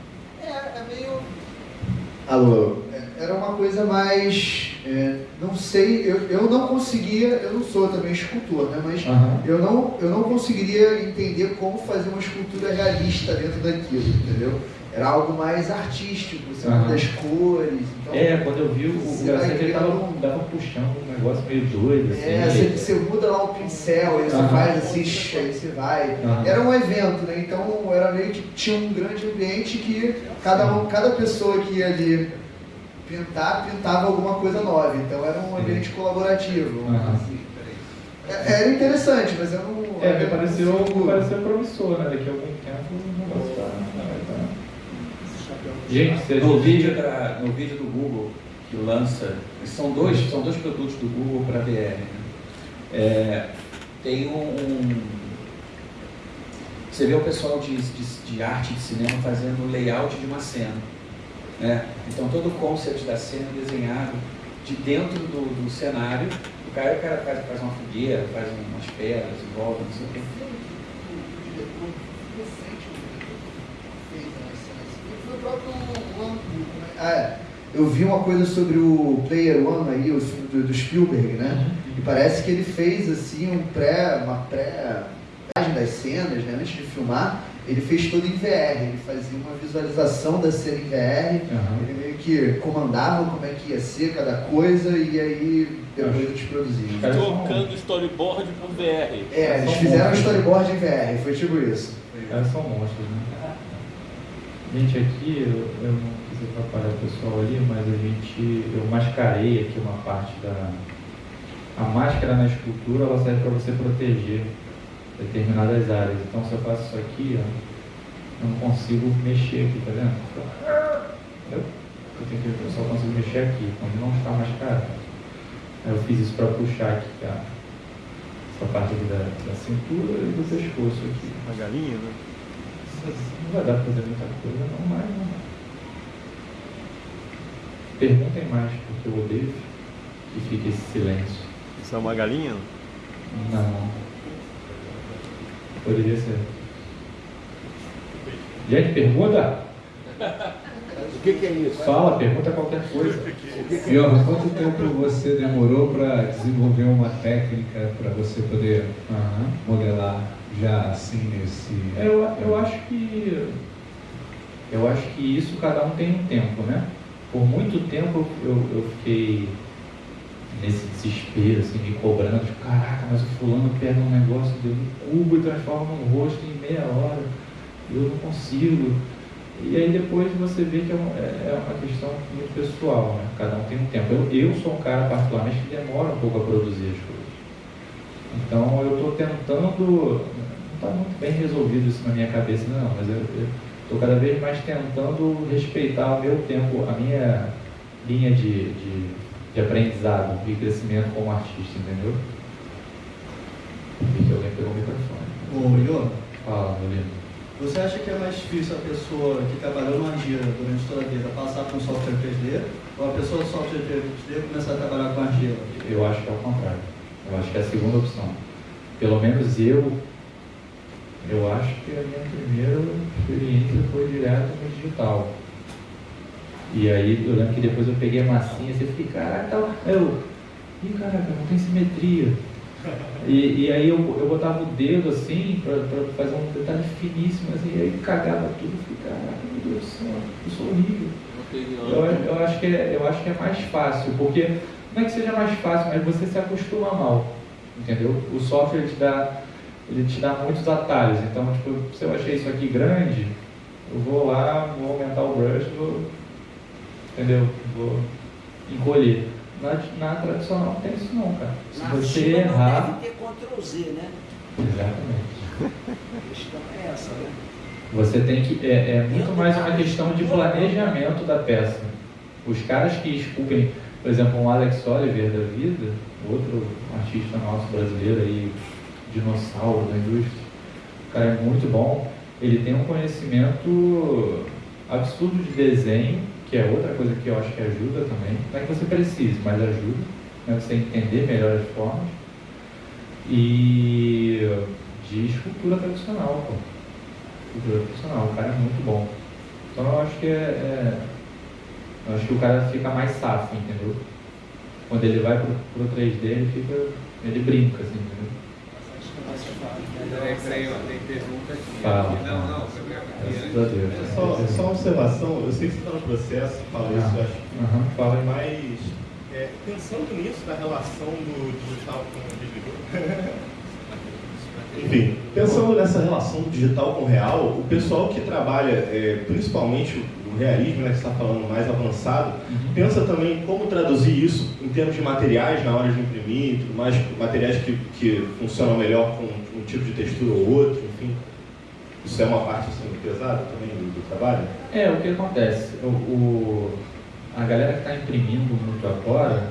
Alô, É, Era uma coisa mais. é, não sei, eu, eu não conseguia, eu não sou também escultor, né? Mas Aham. eu não, eu não conseguiria entender como fazer uma escultura realista dentro daquilo, entendeu? Era algo mais artístico, você Aham. muda as cores. Então, É, quando eu vi o, o Gracete, ele tava, um- tava puxando um negócio meio doido, assim. É, você, você muda lá o pincel, aí você faz assim, aí você vai. Aham. Era um evento, né? Então era meio que tinha um grande ambiente que cada, um, cada pessoa que ia ali pintar, pintava alguma coisa nova. Então era um ambiente colaborativo. assim. É- Era interessante, mas eu não. É, me pareceu, me pareceu promissor, né? Daqui a algum tempo o negócio tá, vai tá. Gente, se a No vídeo, da- no vídeo do Google que lança, são dois, são dois produtos do Google para VR. né? É, tem um, um- Você vê o pessoal de, de, de arte de cinema fazendo o layout de uma cena. Né? Então todo o concept da cena é desenhado de dentro do, do cenário. O cara, o cara faz, faz uma fogueira, faz umas pedras em volta, não sei o quê. o diretor recente fez umas cenas assim. Foi o próprio One. Ah. Eu vi uma coisa sobre o Player One aí, o filme do, do Spielberg, né? E parece que ele fez assim um pré, uma pré das cenas, né, antes de filmar, ele fez tudo em VR, ele fazia uma visualização da cena em VR, Aham. ele meio que comandava como é que ia ser cada coisa e aí depois eles produziam. Trocando storyboard por VR. É, eles fizeram um monstros. storyboard em VR, foi tipo isso. Os caras são monstros, né? Gente, aqui eu, eu não quis atrapalhar o pessoal ali, mas a gente. Eu mascarei aqui uma parte da. A máscara na escultura ela serve para você proteger determinadas áreas. Então se eu faço isso aqui, ó, eu não consigo mexer aqui, tá vendo? Eu, tenho que, eu só consigo mexer aqui, quando não está mascarado. Aí eu fiz isso para puxar aqui, tá? Essa parte aqui da, da cintura e do pescoço aqui. Uma galinha, né? Não vai dar pra fazer muita coisa, não, mas não. Perguntem mais, porque eu odeio que fique esse silêncio. Isso é uma galinha? Não. Poderia ser. Gente, pergunta? O que, que é isso? Fala, pergunta qualquer coisa. Johan, quanto tempo você demorou para desenvolver uma técnica para você poder Aham. modelar já assim nesse. Eu, eu acho que. Eu acho que isso cada um tem um tempo, né? Por muito tempo eu, eu fiquei nesse desespero, assim, me cobrando, tipo, caraca, mas o fulano pega um negócio de um cubo e transforma um rosto em meia hora, eu não consigo. E aí depois você vê que é uma, é é uma questão muito pessoal, né? Cada um tem um tempo. Eu, eu sou um cara particularmente que demora um pouco a produzir as coisas. Então eu estou tentando, não está muito bem resolvido isso na minha cabeça não, mas eu estou cada vez mais tentando respeitar o meu tempo, a minha linha de, de, de aprendizado e crescimento como artista, entendeu? Vi que alguém pegou o microfone. Ô, Iô, Fala, meu lindo. você acha que é mais difícil a pessoa que trabalhou no argila durante toda a vida passar para um software 3D ou a pessoa do software 3D começar a trabalhar com argila? Eu acho que é o contrário. Eu acho que é a segunda opção. Pelo menos eu, eu acho que a minha primeira experiência foi direto no digital. E aí eu lembro que depois eu peguei a massinha e fiquei, caraca, tá. Eu, ih caraca, não tem simetria. E, e aí eu, eu botava o dedo assim pra, pra fazer um detalhe finíssimo assim, e aí cagava tudo, eu fiquei, caraca, meu Deus do céu, eu sou horrível. Eu, eu, acho que é, eu acho que é mais fácil, porque não é que seja mais fácil, mas você se acostuma mal, entendeu? O software te dá, ele te dá muitos atalhos, então tipo, se eu achei isso aqui grande, eu vou lá, vou aumentar o brush, vou, entendeu? Vou encolher. Na, na tradicional não tem isso não, cara. Se Na você China errar. não deve ter Ctrl Z, né? Exatamente. A questão é essa, né? Você tem que. É, é muito mais uma questão de planejamento da peça. Os caras que esculpem, por exemplo, um Alex Oliver da vida, outro artista nosso brasileiro aí, dinossauro da indústria, o cara é muito bom. Ele tem um conhecimento absurdo de desenho, que é outra coisa que eu acho que ajuda também. Não é que você precise, mas ajuda. Né? Você entender melhor as formas. E de escultura tradicional, pô cultura profissional, o cara é muito bom. Então eu acho que é, é- eu acho que o cara fica mais safo, entendeu? Quando ele vai pro, pro 3D, ele fica. ele brinca, assim, entendeu? Peraí, tem pergunta aqui. Fala. Não, não, Deus. É Só, só uma observação, eu sei que você está no processo, fala isso, eu acho. Aham, fala. Mas é, pensando nisso, da relação do digital com o digital. Enfim, pensando nessa relação do digital com o real, o pessoal que trabalha é, principalmente o realismo, né, que está falando mais avançado, pensa também em como traduzir isso em termos de materiais na hora de imprimir, mais, materiais que, que funcionam melhor com tipo de textura ou outro, enfim. Isso é uma parte assim, pesada também do, do trabalho? É, o que acontece? O, o- a galera que está imprimindo muito agora,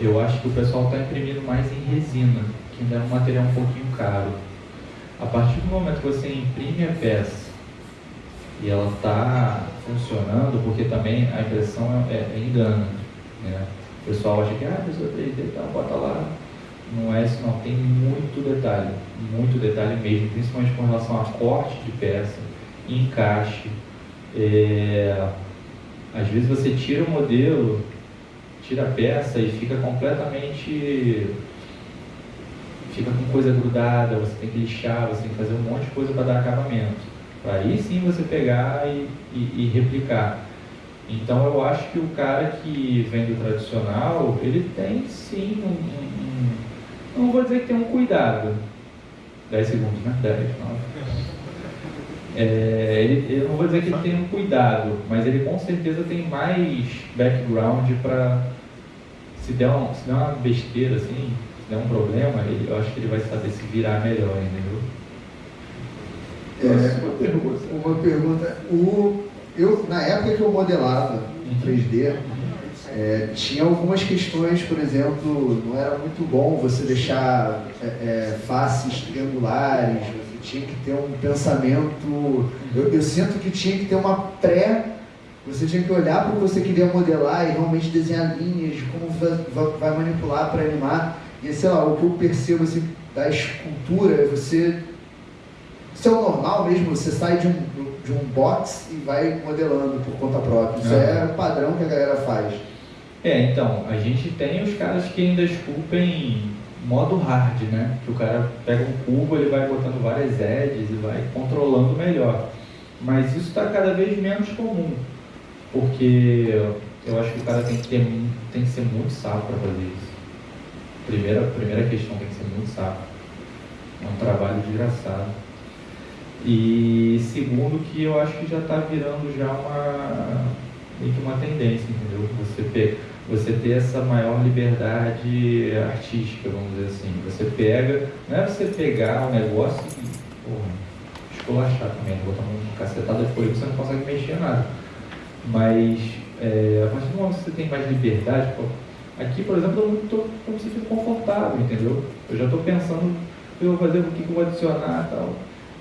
eu acho que o pessoal está imprimindo mais em resina, que ainda é um material um pouquinho caro. A partir do momento que você imprime a peça e ela está funcionando, porque também a impressão é, é engana. Né? O pessoal acha que ah, a pessoa 3D tá, bota lá. É isso não, tem muito detalhe, muito detalhe mesmo, principalmente com relação a corte de peça, encaixe. É, às vezes você tira o modelo, tira a peça e fica completamente fica com coisa grudada, você tem que lixar, você tem que fazer um monte de coisa para dar acabamento. Para aí sim você pegar e, e, e, replicar. Então eu acho que o cara que vem do tradicional, ele tem sim um não vou dizer que tem um cuidado. 10 segundos, né? 10, 9. É, eu não vou dizer que ele tem um cuidado, mas ele com certeza tem mais background para se der, um, se der uma besteira assim, se der um problema, ele, eu acho que ele vai saber se virar melhor, entendeu? É, uma pergunta. Uma pergunta. O, eu, na época que eu modelava em 3D, é, tinha algumas questões, por exemplo, não era muito bom você deixar é, é, faces triangulares, você tinha que ter um pensamento. Eu, eu, sinto que tinha que ter uma pré. Você tinha que olhar para o que você queria modelar e realmente desenhar linhas, como vai, vai manipular para animar. E sei lá, o que eu percebo assim, da escultura, você isso é o normal mesmo, você sai de um, de um box e vai modelando por conta própria. Isso é, é o padrão que a galera faz. É, então, a gente tem os caras que ainda esculpem modo hard, né? Que o cara pega um cubo, ele vai botando várias edges e vai controlando melhor. Mas isso está cada vez menos comum, porque eu acho que o cara tem que, ter, tem que ser muito sábio para fazer isso. Primeira, primeira questão, tem que ser muito sábio. É um trabalho desgraçado. E segundo que eu acho que já está virando já uma meio que uma tendência, entendeu? Você, pe você ter essa maior liberdade artística, vamos dizer assim. Você pega, não é você pegar um negócio e, porra, esculachar também, botar uma cacetada de folha, você não consegue mexer nada. Mas é, a partir do momento que você tem mais liberdade, pô, aqui, por exemplo, eu estou como se fosse confortável, entendeu? Eu já estou pensando que eu vou fazer, o que eu vou adicionar e tal.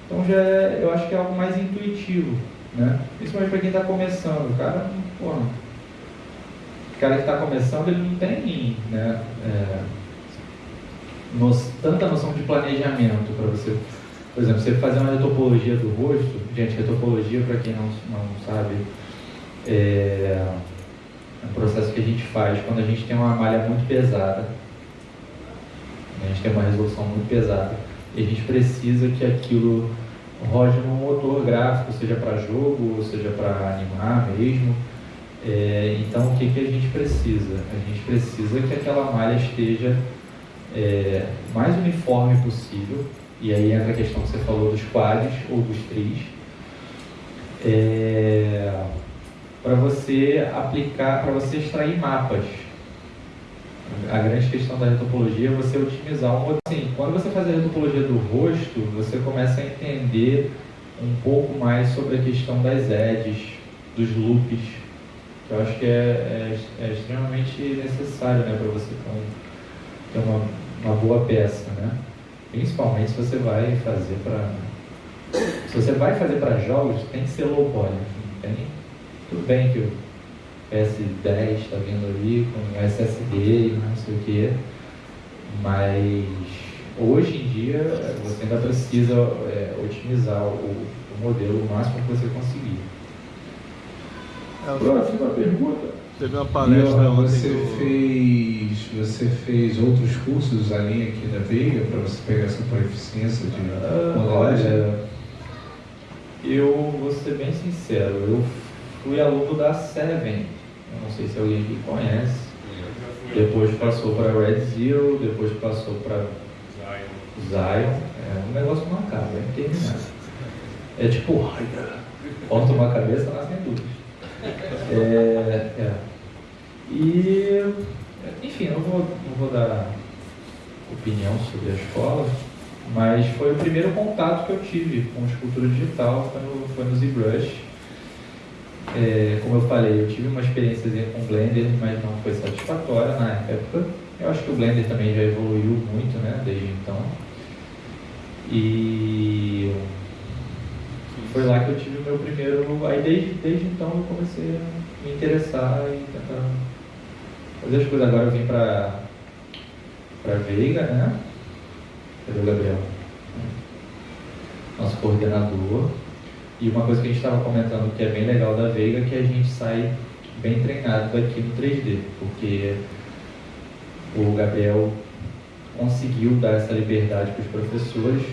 Então já é, eu acho que é algo mais intuitivo, né? Principalmente para quem está começando. O cara, pô, o cara que está começando, ele não tem né, é, tanta noção de planejamento para você. Por exemplo, você fazer uma retopologia do rosto, gente, retopologia, para quem não, não sabe, é, é um processo que a gente faz quando a gente tem uma malha muito pesada. A gente tem uma resolução muito pesada e a gente precisa que aquilo rode num motor gráfico, seja para jogo, seja para animar mesmo. É, então, o que, que a gente precisa? A gente precisa que aquela malha esteja é, mais uniforme possível, e aí entra a questão que você falou dos quadros ou dos tris, é, para você aplicar, para você extrair mapas a grande questão da retopologia é você otimizar o modelo. Assim, quando você faz a retopologia do rosto, você começa a entender um pouco mais sobre a questão das edges, dos loops, que eu acho que é, é, é extremamente necessário né, para você ter, um, uma, uma boa peça. Né? Principalmente se você vai fazer para. Se você vai fazer para jogos, tem que ser low poly. Tem, tudo bem que S10 está vindo ali com SSD, não sei o que, mas hoje em dia você ainda precisa é, otimizar o, o, modelo o máximo que você conseguir. É, Próxima pergunta. Teve uma palestra você do... fez você fez outros cursos ali aqui da Veiga para você pegar essa proficiência de ah, modelagem? Olha, eu vou ser bem sincero, eu fui aluno da Seven não sei se alguém aqui conhece. Depois passou para Red Zero, depois passou para Zion. É um negócio macabro, é interminável. É tipo, ponta uma cabeça, nascem tudo. É, é. E, enfim, eu não vou, não vou dar opinião sobre a escola, mas foi o primeiro contato que eu tive com escultura digital, foi no, foi no ZBrush é, como eu falei, eu tive uma experiência com Blender, mas não foi satisfatória na época. Eu acho que o Blender também já evoluiu muito, né, desde então. E foi lá que eu tive o meu primeiro. Aí desde, desde então eu comecei a me interessar e tentar fazer as coisas. Agora eu vim para para Veiga, né? Cadê o Gabriel? Nosso coordenador. E uma coisa que a gente estava comentando que é bem legal da Veiga é que a gente sai bem treinado aqui no 3D, porque o Gabriel, conseguiu dar essa liberdade para os professores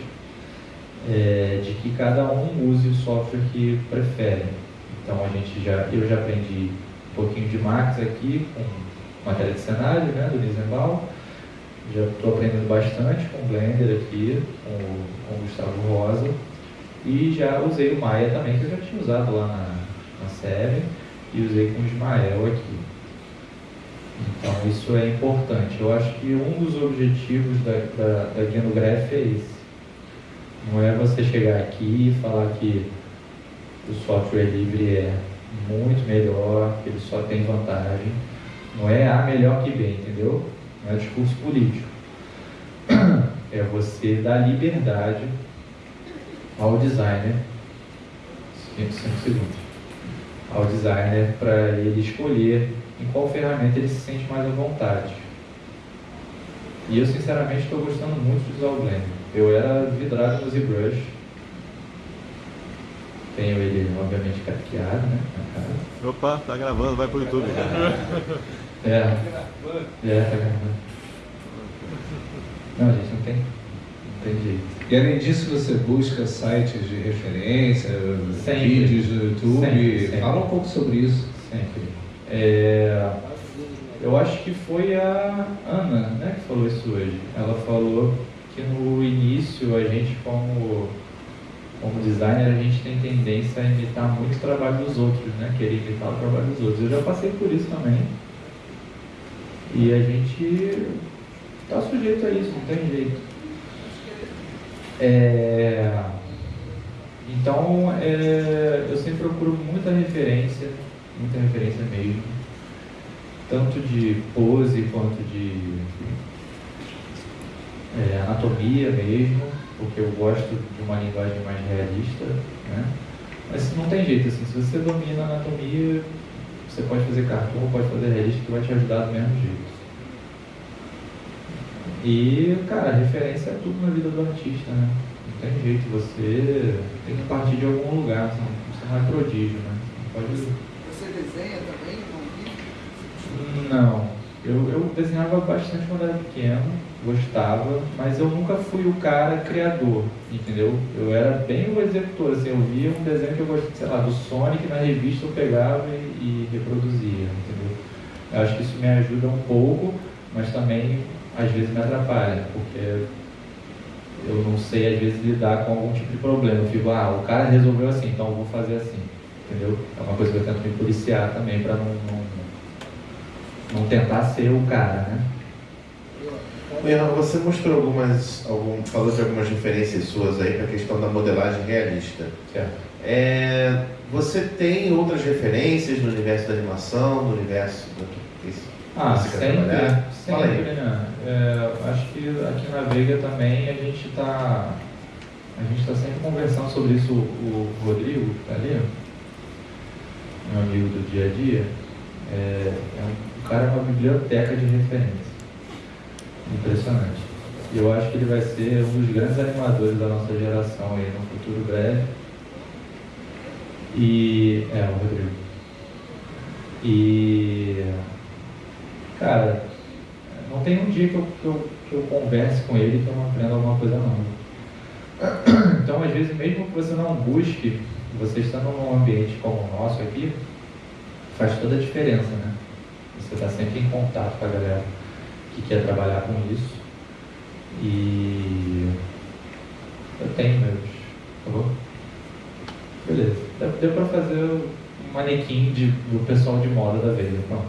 é, de que cada um use o software que prefere. Então a gente já, eu já aprendi um pouquinho de Max aqui com matéria de cenário, né, do Nisenbaum. Já estou aprendendo bastante com o Blender aqui, com com o Gustavo Rosa. E já usei o Maya também, que eu já tinha usado lá na, na série, e usei com o Ismael aqui. Então isso é importante. Eu acho que um dos objetivos da, da, da Guia no Graph é esse. Não é você chegar aqui e falar que o software livre é muito melhor, que ele só tem vantagem. Não é A melhor que B, entendeu? Não é discurso político. É você dar liberdade ao designer, 5 segundos, ao designer para ele escolher em qual ferramenta ele se sente mais à vontade. E eu sinceramente estou gostando muito de usar o Blender. Eu era vidrado no ZBrush. Tenho ele, obviamente, cateado, né? Opa, tá gravando, vai pro YouTube. é. É, tá gravando. Não, gente, não tem, não tem jeito. E além disso, você busca sites de referência, Sempre. vídeos no YouTube. Sempre, sempre. Fala um pouco sobre isso. Sempre. É, eu acho que foi a Ana né, que falou isso hoje. Ela falou que no início a gente como, como designer a gente tem tendência a imitar muito o trabalho dos outros, né? Querer imitar o trabalho dos outros. Eu já passei por isso também. E a gente está sujeito a isso, não tem jeito. É, então é, eu sempre procuro muita referência, muita referência mesmo, tanto de pose quanto de é, anatomia mesmo, porque eu gosto de uma linguagem mais realista, né? Mas não tem jeito, assim, se você domina a anatomia, você pode fazer cartoon, pode fazer realista, que vai te ajudar do mesmo jeito. E, cara, referência é tudo na vida do artista, né? Não tem jeito, você tem que partir de algum lugar, você não é prodígio, né? Não pode... Você desenha também Não. Eu, eu desenhava bastante quando era pequeno, gostava, mas eu nunca fui o cara criador, entendeu? Eu era bem o executor, assim, eu via um desenho que eu gostava, sei lá, do Sonic na revista eu pegava e, e reproduzia, entendeu? Eu acho que isso me ajuda um pouco, mas também às vezes me atrapalha, porque eu não sei às vezes lidar com algum tipo de problema. Eu fico, ah, o cara resolveu assim, então eu vou fazer assim, entendeu? É uma coisa que eu tento me policiar também para não, não, não tentar ser o cara, né? Leandro, você mostrou algumas, algum, falou de algumas referências suas aí para a questão da modelagem realista. Certo. É, você tem outras referências no universo da animação, no universo do que Ah, você quer sempre, trabalhar? Fala sempre, aí. né? É, acho que aqui na Veiga também a gente está a gente está sempre conversando sobre isso. O Rodrigo, que tá ali, meu amigo do dia a dia, é, é um, o cara é uma biblioteca de referência. Impressionante. E eu acho que ele vai ser um dos grandes animadores da nossa geração aí no futuro breve. E. É, o Rodrigo. E. Cara, não tem um dia que eu, que eu, que eu converse com ele que eu não aprenda alguma coisa nova. Então, às vezes, mesmo que você não busque, você estando num ambiente como o nosso aqui, faz toda a diferença, né? Você está sempre em contato com a galera que quer trabalhar com isso. E eu tenho meus. Tá bom? Beleza. Deu, pra fazer um manequim de, do pessoal de moda da Veiga, pronto.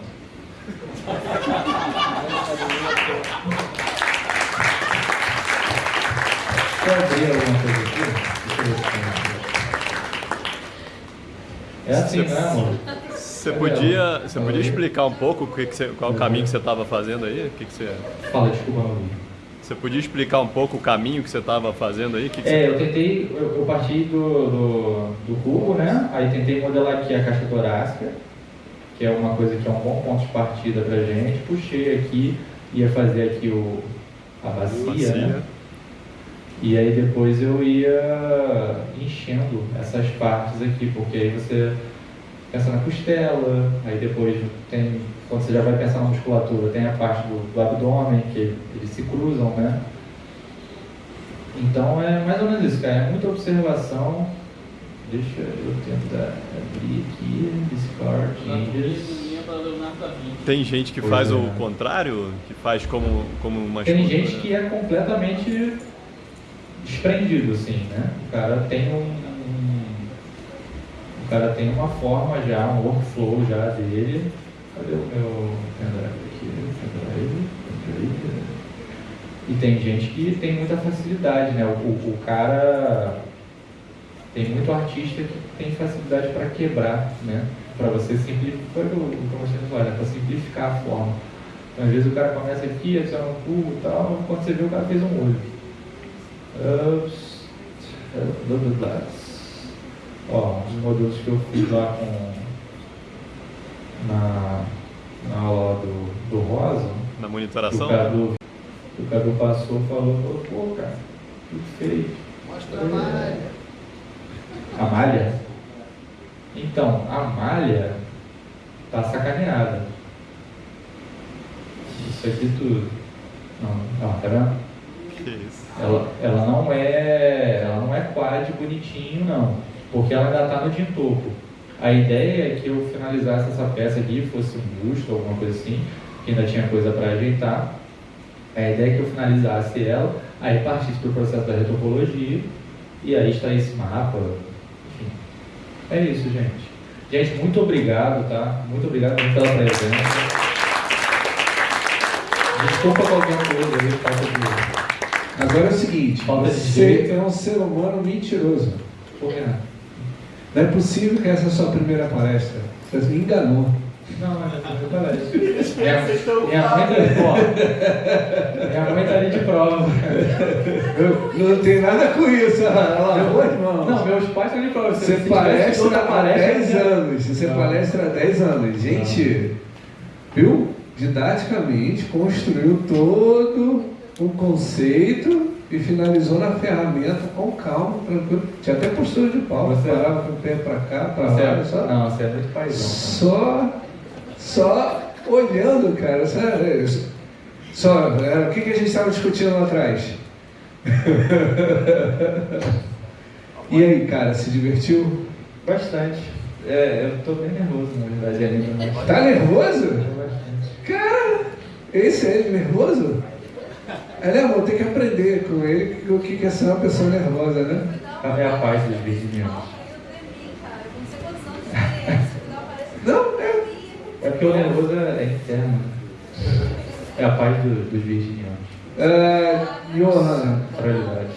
Eu abrir alguma coisa aqui. Deixa eu ver se tem. É assim, né, amor? Você podia, você podia explicar um pouco o que que você- qual o caminho que você estava fazendo aí? O que que você... Fala, desculpa. Você podia explicar um pouco o caminho que você estava fazendo aí? O que que É, você... eu tentei, eu, eu parti do, do, do cubo, né? Aí tentei modelar aqui a caixa torácica, que é uma coisa que é um bom ponto de partida pra gente. Puxei aqui, ia fazer aqui o, a bacia, Bacia. né? E aí depois eu ia enchendo essas partes aqui, porque aí você pensa na costela, aí depois tem quando você já vai pensar na musculatura, tem a parte do, do abdômen, que eles se cruzam, né? Então é mais ou menos isso, cara. É muita observação. Deixa eu tentar abrir aqui, Discord, Changes. Tem gente que Pois faz é. o contrário, que faz como, como uma Tem escultura. gente que é completamente desprendido, assim, né? O cara tem um- O cara tem uma forma já, um workflow já dele. Cadê o meu pendrive aqui? E tem gente que tem muita facilidade, né? O, o, cara tem muito artista que tem facilidade para quebrar, né? Para você simplificar, foi o que eu mostrei né? para simplificar a forma. Então, às vezes o cara começa aqui, adiciona um cu e tal, quando você vê o cara fez um olho. Ups. Ó, os modelos que eu fiz lá com na, na aula do, do Rosa, Na o monitoração? Cadu, o Cadu passou falou, falou, pô, cara, tudo feio. Mostra a malha. A malha? Então, a malha tá sacaneada. Isso aqui tudo. Não, ó, tá vendo? Que isso? Ela, ela não é. Ela não é quad bonitinho não. Porque ela ainda tá no de topo. A ideia é que eu finalizasse essa peça aqui, fosse um busto, alguma coisa assim, que ainda tinha coisa para ajeitar. A ideia é que eu finalizasse ela, aí partisse para o processo da retopologia e aí extraísse mapa. Enfim. É isso, gente. Gente, muito obrigado, tá? Muito obrigado pela presença. Desculpa qualquer coisa aí, falta de. Agora é o seguinte, Falta você é um ser humano mentiroso. Por que não? Não é possível que essa é a sua primeira palestra. Você me enganou. Não, mas é eu parece. Minha, minha mãe tá ali, ó. Minha mãe ali de prova. Eu não tem nada com isso, ela as mãos. Não, meus pais estão de prova. Você palestra há palestra, 10 eu- anos. Você Não. palestra há 10 anos. Gente, viu? Didaticamente construiu todo o conceito e finalizou na ferramenta com calma, tranquilo. Tinha até postura de pau. Você- parava com o pé pra cá, pra Você lá. é, Só, não, você é muito paizão. só, só olhando, cara. Sabe? Só, é, o que, que a gente estava discutindo lá atrás? e aí, cara, se divertiu? Bastante. É, eu tô bem nervoso, na verdade, mas- Tá nervoso? Cara, esse é nervoso? É, amor, tem que aprender com ele o que é ser uma pessoa nervosa, né? É a paz dos virginianos. Não, é. É porque o nervoso é interno. É a paz do- dos virginianos. É, Johanna, Realidade.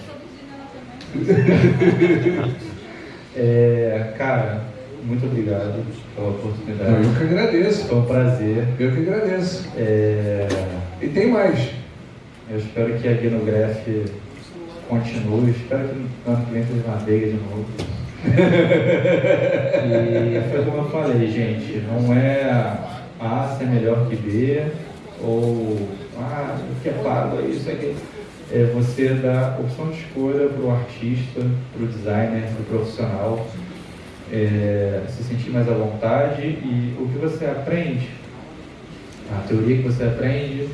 É, cara, muito obrigado pela oportunidade. eu que agradeço. Foi um prazer. Eu que agradeço. É, E tem mais. Eu espero que a Guinograph continue. Espero que vem seja uma briga de novo. E foi como eu falei, gente. Não é A ser melhor que B ou ah, o que é pago é isso, aquilo. É você dar opção de escolha para o artista, para o designer, para o profissional é, se sentir mais à vontade e o que você aprende, a teoria que você aprende,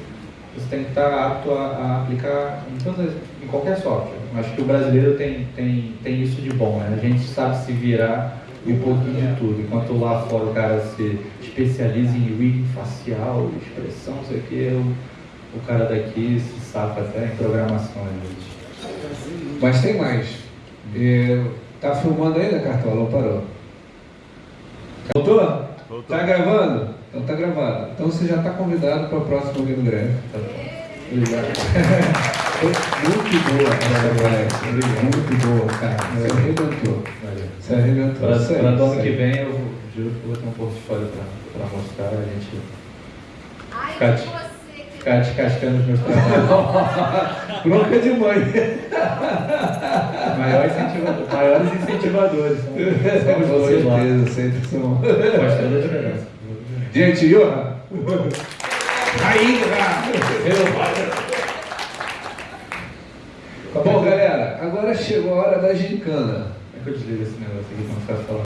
você tem que estar apto a, a aplicar em, todas, em qualquer software. Acho que o brasileiro tem, tem, tem isso de bom, né? a gente sabe se virar um pouquinho de tudo, enquanto lá fora o cara se especializa em rigging facial, expressão, não sei o que, o, o cara daqui se safa até em programação às vezes. Mas tem mais. É, tá filmando ainda, Cartola, ou parou? Voltou? Voltou. Tá gravando? Então tá gravado. Então você já tá convidado para o próximo Game Greve. Foi muito boa essa palestra. Muito boa, cara. Você arrebentou. Você arrebentou. Para do ano que vem eu vou- juro que eu vou ter um portfólio para mostrar, a gente Ai, Ficar ficar descascando os meus trabalhos. Bronca de mãe. Maiores incentivadores, maiores incentivadores são, são os Com dois lá. certeza, sempre são. Faz toda a diferença. Gente, Johan. Aí, Bom, galera, agora chegou a hora da gincana. Como é que eu desligo esse negócio aqui quando ficar falando?